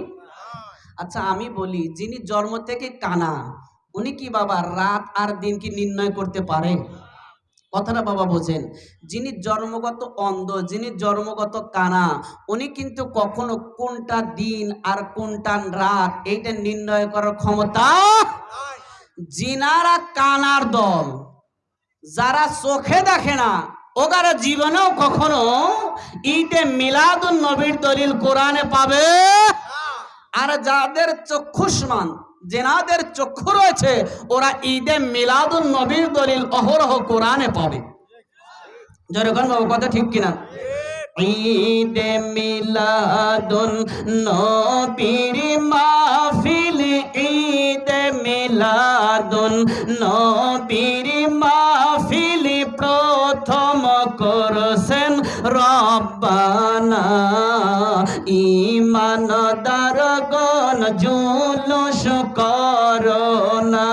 আচ্ছা আমি বলি যিনি জন্ম থেকে কানা উনি কি বাবা রাত আর দিন কি নির্ণয় করতে পারে? কথাটা বাবা বোঝেন। যিনি জন্মগত অন্ধ, যিনি জন্মগত কানা, উনি কিন্তু কখনো কোনটা দিন আর কোনটা রাত এইটা নির্ণয় করার ক্ষমতা জিনারা কানার দল। যারা চোখে দেখে না, ওগারা জীবনেও কখনো ঈদে মিলাদুন নবীর দলিল কোরআনে পাবে। আর যাদের চক্ষুষ্মান যেনাদের চক্ষু রয়েছে, ওরা ঈদে মিলাদুন নবীর দলিল অহরহ কোরআনে পাবে। যেরকম বাবু, কথা ঠিক কিনা? ঈদে মিলাদুন নবীর মাহফিল, ঈদে মিলাদুন নবীর মাহফিল প্রথম করছেন রব্বানা। ইমানদার গণ জুলুস করোনা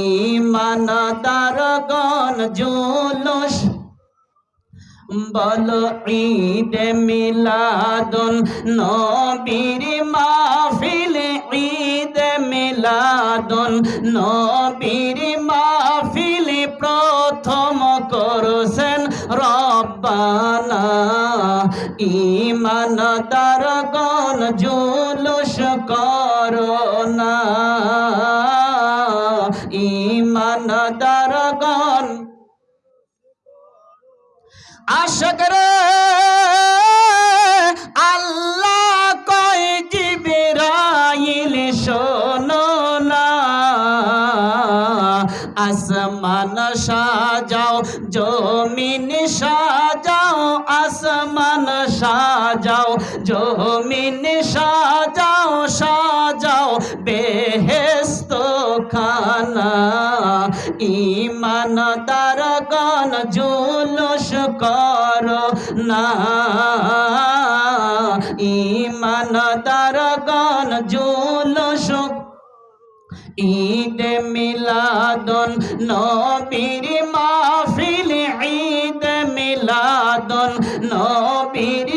ইমানদার গণ জুলুস। বলো ঈদ মিলাদুন নবীর মাহফিল, ঈদ মিলাদুন নবীর মাহফিল প্রথম করছেন রব্বানা। ইমানদারগণ জুলুস করোনা ইমানদারগণ আশক রে, আল্লাহ কয় জিবরাইল, শোনো না। আসমান সাজাও, জমিন সাজাও জমিন সাজাও সাজাও বেহেস্ত খানা ইমানদারগণ জুলুস করো না। ইমানদারগণ জুলুস ঈদ মিলাদন নবীর মাহফিল, ঈদ মিলাদন নবীর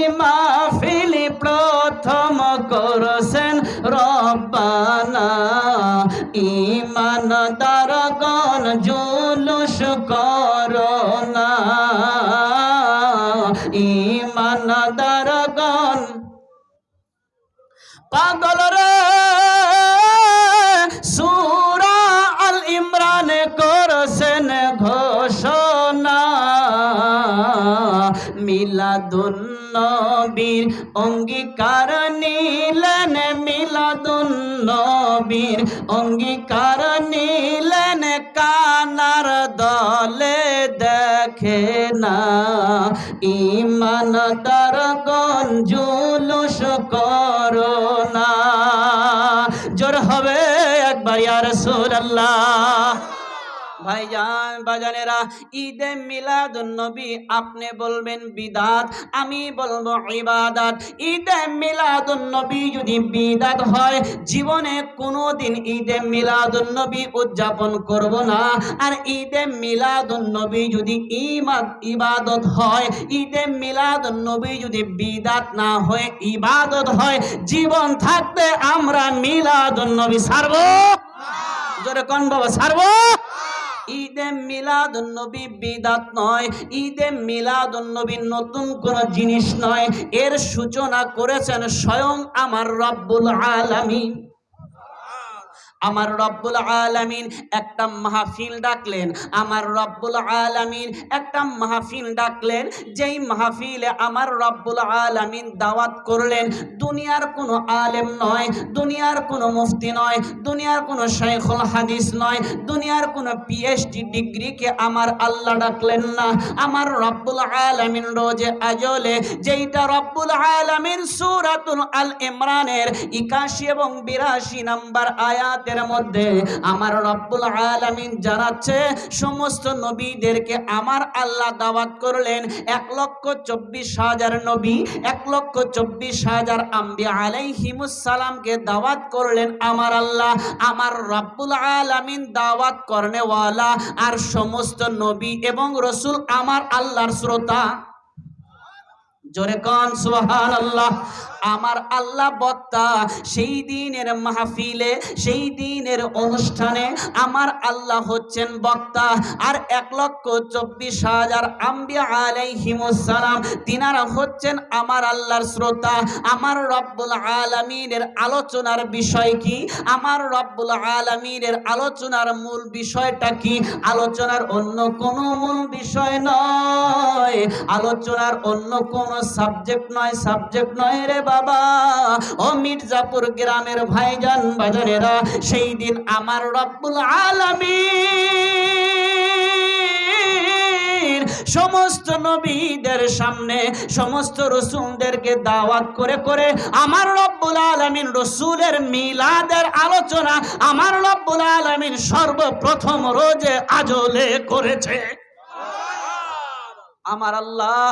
ইমানদারগণ জুলুস করোনা ইমানদারগণ পাগল রে, সুরা আল ইমরান করছেন ঘোষণা। মিলাদুন নবীর অঙ্গীকার মিলাদুন নবীর অঙ্গীকার নিলেন, কানার দলে দেখে না। ইমান তার গঞ্জুলুস করোনা জোর হবে একবার ইয়া রাসূলুল্লাহ। ভাইজান বাজানেরা, ঈদে মিলাদুন নবী আপনি বলবেন বিদাত, আমি বলব ইবাদত। ঈদে মিলাদুন নবী যদি বিদাত হয়, জীবনে কোনোদিন ঈদে মিলাদুন নবী উদযাপন করব না। আর ঈদে মিলাদুন নবী যদি ইমাদ ইবাদত হয়, ঈদে মিলাদুন নবী যদি বিদাত না হয় ইবাদত হয়, জীবন থাকতে আমরা মিলাদুন নবী ছাড়বো জোরে কোন বাবা ছাড়বো ঈদে মিলাদ নবী বিদাত নয়, ঈদে মিলাদ নবী নতুন কোন জিনিস নয়। এর সূচনা করেছেন স্বয়ং আমার রব্বুল আলামিন। আমার রব্বুল আলামিন একটা মাহফিল ডাকলেন, আমার রব্বুল আলামিন একটা মাহফিল ডাকলেন, যেই মাহফিলে আমার রব্বুল আলামিন দাওয়াত করলেন, দুনিয়ার কোনো আলেম নয়, দুনিয়ার কোনো মুফতি নয়, দুনিয়ার কোনো শাইখুল হাদিস নয়, দুনিয়ার কোনো পিএইচডি ডিগ্রিকে আমার আল্লাহ ডাকলেন না। আমার রব্বুল আলামিন রোজে আজলে, যেইটা রব্বুল আলামিন সূরাতুল আল ইমরানের 81 এবং 82 নাম্বার আয়াতের মধ্যে আমার রব্বুল আলামিন জানাচ্ছে, সমস্ত নবীদেরকে আমার আল্লাহ দাওয়াত করলেন এক লক্ষ চব্বিশ হাজার নবী, এক লক্ষ চব্বিশ হাজার আম্বি আলাইহিমুস সালামকে দাওয়াত করলেন আমার আল্লাহ। আমার রব্বুল আলামিন দাওয়াত করনেওয়ালা আর সমস্ত নবী এবং রসুল আমার আল্লাহর শ্রোতা। জোরে কন সুবহান আল্লাহ আমার আল্লাহ বক্তা সেই দিনের মাহফিলে, সেই দিনের অনুষ্ঠানে আমার আল্লাহ হচ্ছেন বক্তা। আর এক লক্ষ চব্বিশ হাজার আম্বিয়া আলাইহিমুসালাম তিনারা হচ্ছেন আমার আল্লাহর শ্রোতা। আমার রব্বুল আলমিনের আলোচনার বিষয় কি? আমার রব্বুল আলমিনের আলোচনার মূল বিষয়টা কি? আলোচনার অন্য কোনো মূল বিষয় নয়। আলোচনার অন্য কোনো সাবজেক্ট নয় সাবজেক্ট নয় রে বাবা। ও মির্জাপুর গ্রামের ভাইজান বাজারেরা, সেই দিন আমার রব্বুল আলামিন সমস্ত নবীদের সামনে, সমস্ত রসুলদেরকে দাওয়াত করে করে আমার রব্বুল আলমিন রসুলের মিলাদের আলোচনা আমার রব্বুল আলমিন সর্বপ্রথম রোজে আজলে করেছে। আমার আল্লাহ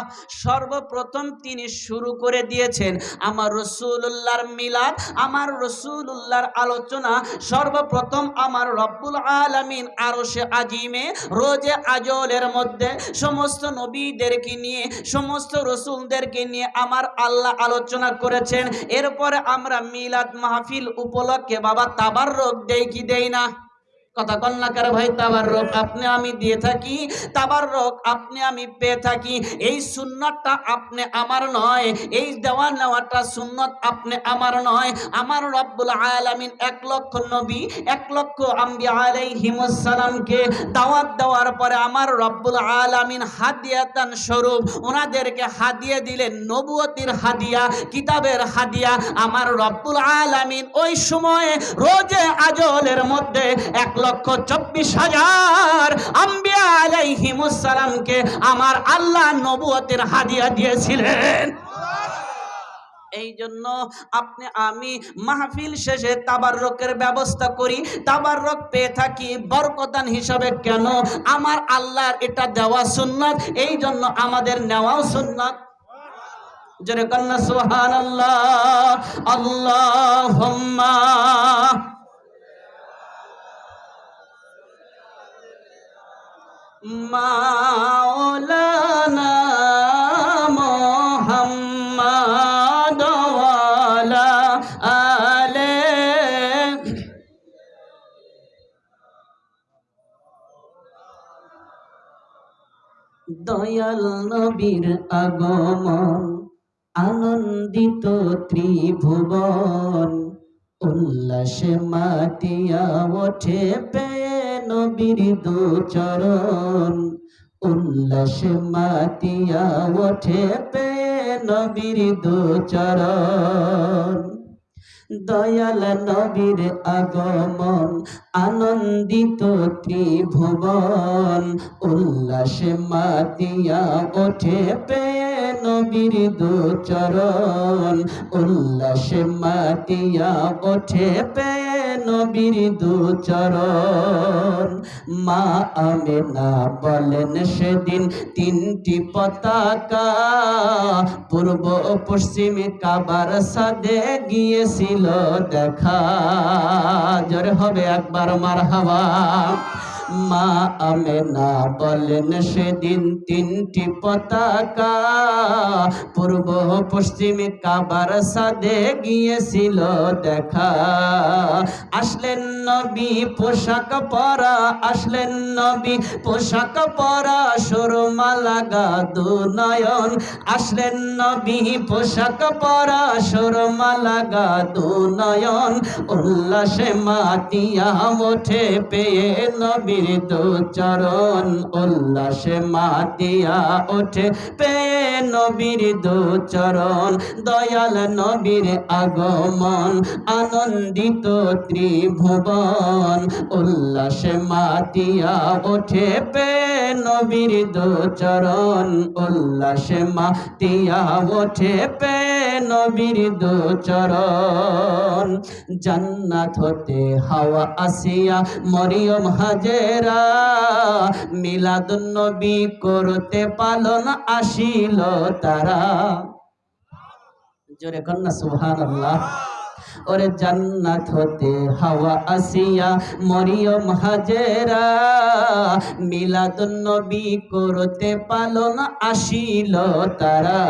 সর্বপ্রথম তিনি শুরু করে দিয়েছেন আমার রসুল্লাহর মিলাদ, আমার রসুল্লাহর আলোচনা, সর্বপ্রথম আমার রব্বুল আলমিন আরও সে আজিমে, রোজে আজলের মধ্যে সমস্ত নবীদেরকে নিয়ে, সমস্ত রসুলদেরকে নিয়ে আমার আল্লাহ আলোচনা করেছেন। এরপরে আমরা মিলাদ মাহফিল উপলক্ষে বাবা তাবার রোগ দেই কি দেই না? কথা কন্যাকার ভাই, তাবার রোগ আপনি আমি দিয়ে থাকি, তাবার রোগ আপনি আমি পেয়ে থাকি। এই সুন্নতটা আপনি আমার নয়, এই দেওয়া নেওয়াটা সুন্নত আপনি আমার নয়। আমার রব্বুল আলামিন এক লক্ষ নবী, এক লক্ষ আম্বি আলাইহিমুসসালামকে দাওয়াত দেওয়ার পরে আমার রব্বুল আলামিন হাদিয়াতান স্বরূপ ওনাদেরকে হাদিয়া দিলেন, নবুয়তির হাদিয়া, কিতাবের হাদিয়া। আমার রব্বুল আলামিন ওই সময়ে রোজে আজলের মধ্যে এক লক্ষ চব্বিশ হাজার আম্বিয়া আলাইহিমুসসালামকে আমার আল্লাহ নবুয়তের হাদিয়া দিয়েছিলেন। এই জন্য আপনি, আমি মাহফিল শেষে তাবাররকের ব্যবস্থা করি। তাবাররক পেয়ে থাকি বরকদান হিসাবে। কেন? আমার আল্লাহর এটা দেওয়া সুন্নাত, এই জন্য আমাদের নেওয়াও সুন্নাত। কন্যা সুহান আল্লাহ আল্লাহ মাওলানা মোহাম্মদ আলে দয়াল নবীর আগমন আনন্দিত ত্রিভুবন। উল্লাসে মাতিয়া ওঠে পেয়ে নবীর দু চরণ। উল্লাসে মাতিয়া ওঠে পেয়ে নবীর দু চরণ। দয়াল নবীর আগমন আনন্দিত ত্রিভুবন, উল্লাসে মাতিয়া ওঠে পেয়ে নবীর দুচরণ উল্লাসে মাতিয়া ওঠে পেয়ে নবীর দুচরণ মা আমেনা বলেন সেদিন তিনটি পতাকা, পূর্ব পশ্চিমে কাবার সাদে গিয়েছিল দেখা। জোরে হবে একবার। মার হাওয়া মা আমেনা বলেন সেদিন তিনটি পতাকা। পূর্ব পশ্চিমে কাবার সাদে গিয়েছিল দেখা। আসলেন নবী পোশাক পরা, আসলেন নবী পোশাক পরা, সুরমা লাগা দু নয়ন আসলেন নবী পোশাক পরা, সুরমা লাগা দু নয়ন উল্লাসে মাতিয়া ওঠে পেয়ে দু চরণ উল্লাসে মাতিয়া ওঠে। পেয়ে নবীর দু চরণ, দয়াল নবীর আগমন, আনন্দিত ত্রিভুবন। উল্লাসে মাতিয়া ওঠে পেয়ে নবীর দু চরণ, উল্লাসে মাতিয়া ওঠে পেয়ে নবীর দু চরণ। জান্নাত হতে হাওয়া আসিয়া, মরিয়ম হাজেরা মিলাদ নবী করতে পালন আসিল তারা। জোরে কন্যা সুবহানাল্লাহ। ওরে জান্নাত হতে হাওয়া আসিয়া মরিয়ম হাজেরা। মিলাদুন নবী করতে পালন আসিল তারা।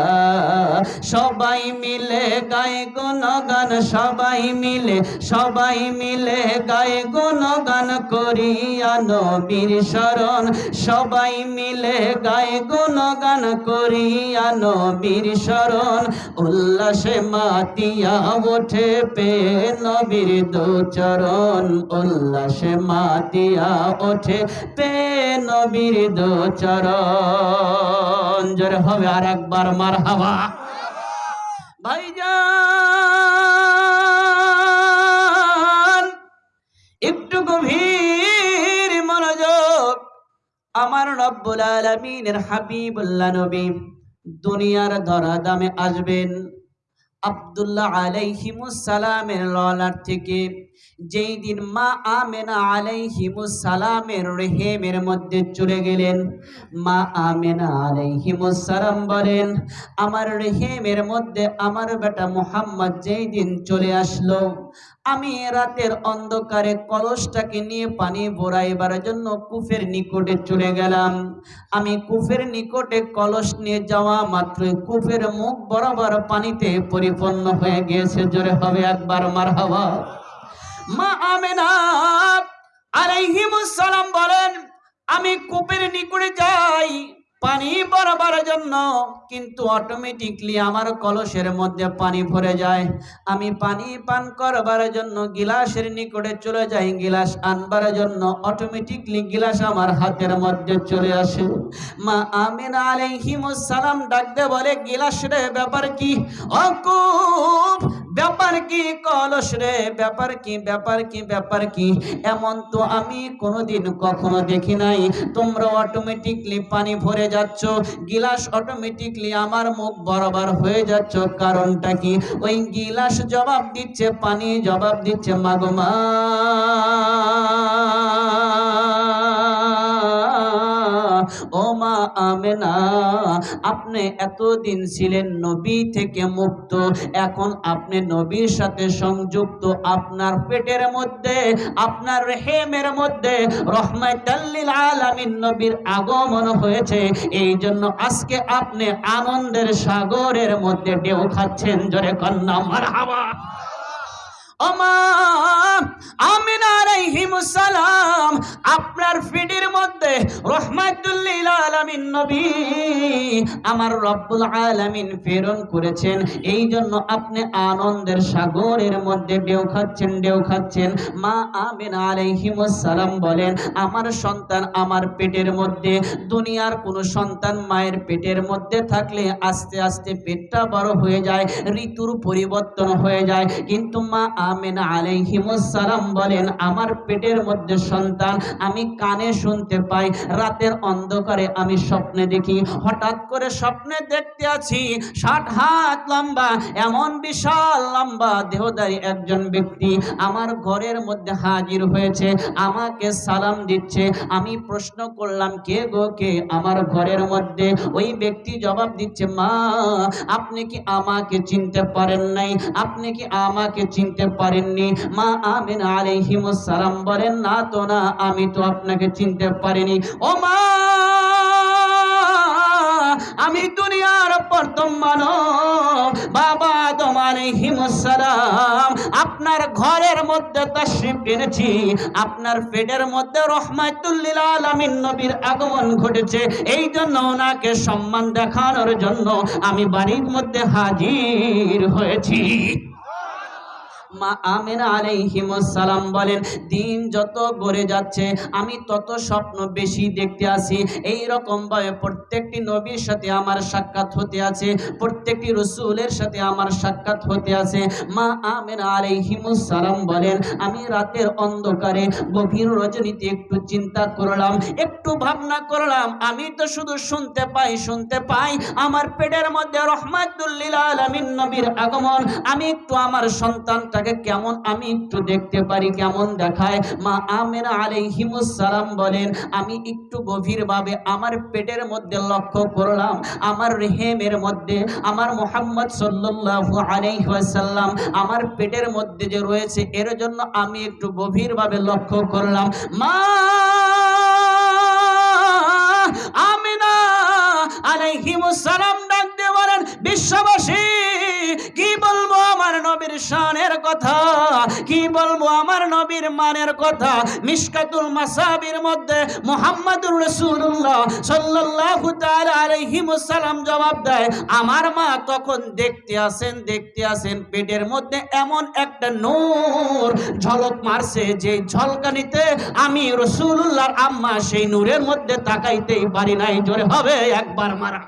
সবাই মিলে গায়ে গুণগান, সবাই মিলে সবাই মিলে গায়ে গুণগান করিয়া নবীর শরণ। সবাই মিলে গায়ে গুণগান করিয়া নবীর শরণ। উল্লাসে মাতিয়া ওঠে পে নবীর দু চরণ, উল্লাসে মাতিয়া ওঠে পে নবীর দু চরণ। জোরে হবে আর একবার মার হাওয়া ভাইজান, একটু গভীর মনোযোগ। আমার রব্বুল আলামিনের হাবিবুল্লাহ নবী দুনিয়ার ধরা দামে আসবেন। আব্দুল্লাহ আলাইহিমুসালামের ললার থেকে, যেই দিন মা আমেনা আলাইহিমুসালামের রেহেমের মধ্যে চলে গেলেন, মা আমেনা আলাইহিমুসালাম বলেন, আমার রেহেমের মধ্যে আমার বেটা মোহাম্মদ যেই দিন চলে আসলো আমি রাতের অন্ধকারে কলসটাকে নিয়ে পানি ভরাইবার জন্য কুফের নিকটে চলে গেলাম। আমি কুফের নিকটে কলস নিয়ে যাওয়া মাত্রই কুফের মুখ বরাবর পানিতে পরিপূর্ণ হয়ে গিয়েছে। জোরে হবে একবার মার হাওয়া মা আমেনা আলাইহিমুস সালাম বলেন, আমি কূপের নিকটে যাই। পানি বরাবর জন্য, কিন্তু অটোমেটিকলি আমার কলসের মধ্যে পানি ভরে যায়। আমি পানি পান করবার জন্য গিলাসের নিকটে চলে যাই, গিলাস আনবার জন্য অটোমেটিকলি গিলাস আমার হাতের মধ্যে চলে আসে। মা আমিনা আলাইহিমুস সালাম ডাকতে বলে গিলাস রে ব্যাপার কি? অকুপ ব্যাপার কি? কলস রে, ব্যাপার কি ব্যাপার কি ব্যাপার কি? এমন তো আমি কোনোদিন কখনো দেখি নাই। তোমরা অটোমেটিকলি পানি ভরে যাচ্ছ, গিলাস অটোমেটিকলি আমার মুখ বরাবর হয়ে যাচ্ছ। কারণটা কি? ওই গিলাস জবাব দিচ্ছে, পানি জবাব দিচ্ছে মাগমা ও মা আমেনা, আপনি এতদিন ছিলেন নবী থেকে মুক্ত, এখন আপনি নবীর সাথে সংযুক্ত, আপনার পেটের মধ্যে, আপনার রেহেমের মধ্যে রহমাতাল্লিল আলামিন নবীর আগমন হয়েছে। এই জন্য আজকে আপনি আনন্দের সাগরের মধ্যে ঢেউ খাচ্ছেন, জোরে কন্যা, মারহাবা। আমার সন্তান আমার পেটের মধ্যে, দুনিয়ার কোনো সন্তান মায়ের পেটের মধ্যে থাকলে আস্তে আস্তে পেটটা বড় হয়ে যায়, ঋতুর পরিবর্তন হয়ে যায়। কিন্তু মা আমেনা আলাইহিমুস সালাম বলেন, আমার পেটের মধ্যে সন্তান আমি কানে শুনতে পাই, রাতের অন্ধকারে আমি স্বপ্নে দেখি, হঠাৎ করে স্বপ্নে দেখতে আছি, ষাট হাত লম্বা, এমন বিশাল লম্বা দেহদারি একজন ব্যক্তি আমার ঘরের মধ্যে হাজির হয়েছে, আমাকে সালাম দিচ্ছে, আমি প্রশ্ন করলাম, কে গো কে? আমার ঘরের মধ্যে ওই ব্যক্তি জবাব দিচ্ছে, মা, আপনি কি আমাকে চিনতে পারেন নাই? আপনি কি আমাকে চিনতে পারেননি। মা আমিন সালাম বলেন, না তো না, আমি তো আপনাকে চিনতে পারিনি। ও মা, আমি দুনিয়ার প্রথম মানব। বাবা তোমার হিমসালাম আপনার ঘরের মধ্যে তাশরিফ এনেছি আপনার পেটের মধ্যে রহমাতুল্লিল আলামিন নবীর আগমন ঘটেছে। এই জন্য ওনাকে সম্মান দেখানোর জন্য আমি বাড়ির মধ্যে হাজির হয়েছি। মা আমেনা আলাইহিমুস সালাম বলেন, দিন যত যাচ্ছে, আমি তত স্বপ্ন বেশি দেখতে আসি। এই প্রত্যেকটি নবীর সাথে আমার সাক্ষাৎ হতে আছে, প্রত্যেকটি রসুলের সাথে আমার সাক্ষাৎ হতে আছে। মা আমেনা আলাইহিমুস সালাম বলেন, আমি রাতের অন্ধকারে গভীর রজনীতে একটু চিন্তা করলাম, একটু ভাবনা করলাম, আমি তো শুধু শুনতে পাই শুনতে পাই, আমার পেটের মধ্যে রহমাতুল্লিল আলামিন নবীর আগমন, আমি একটু আমার সন্তানটাকে কেমন আমি একটু দেখতে পারি, কেমন দেখায়? মা আলাইহিমুস সালাম বলেন, আমি একটু গভীরভাবে আমার পেটের মধ্যে লক্ষ্য করলাম, আমার রেহেমের মধ্যে, আমার মোহাম্মদ সাল্লাল্লাহু আলাইহি ওয়াসাল্লাম, আমার পেটের মধ্যে যে রয়েছে, এর জন্য আমি একটু গভীরভাবে লক্ষ্য করলাম। মা আমিনা আলাইহিমুস সালাম ডাক দিয়ে বলেন, বিশ্ববাসী কি বলব? আমার নবীর মানের কথা মিশকাতুল মাসাবির মধ্যে মুহাম্মাদুর তাআলা আলাইহি ওয়াসাল্লাম জবাব দেয়, আমার মা তখন দেখতে আসেন দেখতে আসেন, পেটের মধ্যে এমন একটা নূর ঝলক মারছে যে ঝলকানিতে আমি রসুল্লাহর আম্মা সেই নূরের মধ্যে তাকাইতেই পারি নাই। জোরে হবে একবার মারা।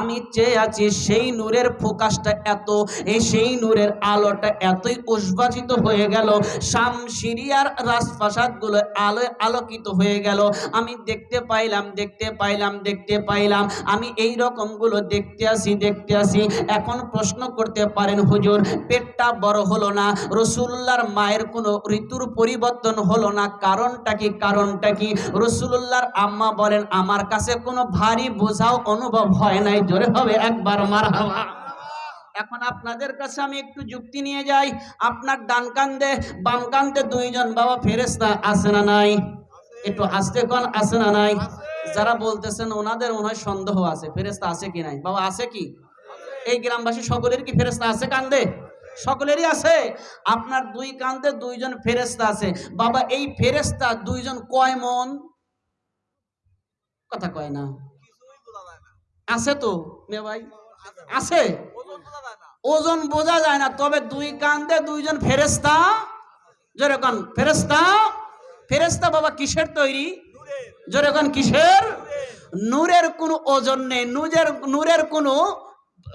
আমি চেয়ে আছি, সেই নূরের ফোকাসটা এত, এই সেই নূরের আলোটা এতই উদ্ভাসিত হয়ে গেল। শাম সিরিয়ার রাজপ্রাসাদগুলো আলোয় আলোকিত হয়ে গেল। আমি দেখতে পাইলাম দেখতে পাইলাম দেখতে পাইলাম। আমি এই রকমগুলো দেখতে আসি দেখতে আসি। এখন প্রশ্ন করতে পারেন, হুজুর, পেটটা বড় হলো না? রসুল্লার মায়ের কোনো ঋতুর পরিবর্তন হলো না? কারণটা কি? কারণটা কি? রসুল্লাহর আম্মা বলেন, আমার কাছে কোনো ভারী বোঝাও অনুভব হয় নাই জোরে হবে, একবার মার এখন আপনাদের কাছে আমি একটু যুক্তি নিয়ে যাই। আপনার ডান কান্দে, বাম কান্দে দুইজন বাবা ফেরেস্তা আছে না নাই? একটু আসতে কোন, আছে না নাই? যারা বলতেছেন ওনাদের হয় সন্দেহ আছে ফেরেস্তা আছে কি নাই? বাবা আছে কি? এই গ্রামবাসী সকলের কি ফেরেস্তা আছে কান্দে? সকলেরই আছে। আপনার দুই কান্দে দুইজন ফেরেস্তা আছে। বাবা, এই ফেরেস্তা দুইজন কয় মন? কথা কয় না। আছে তো? মেয়ে ভাই? আছে ওজন বোঝা যায় না। তবে দুই কান্দে দুইজন ফেরেস্তা যেরকম ফেরেস্তা ফেরেস্তা বাবা কিসের তৈরি? যেরকম কিসের? নূরের। কোনো ওজন নেই নূরের নূরের কোনো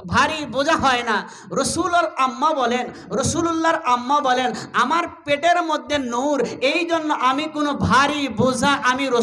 ভারী বোঝা হয় না। রসুলর আম্মা বলেন রসুলুল্লাহর আম্মা বলেন আমার পেটের মধ্যে নূর এই জন্য আমি কোনো ভারী বোঝা আমি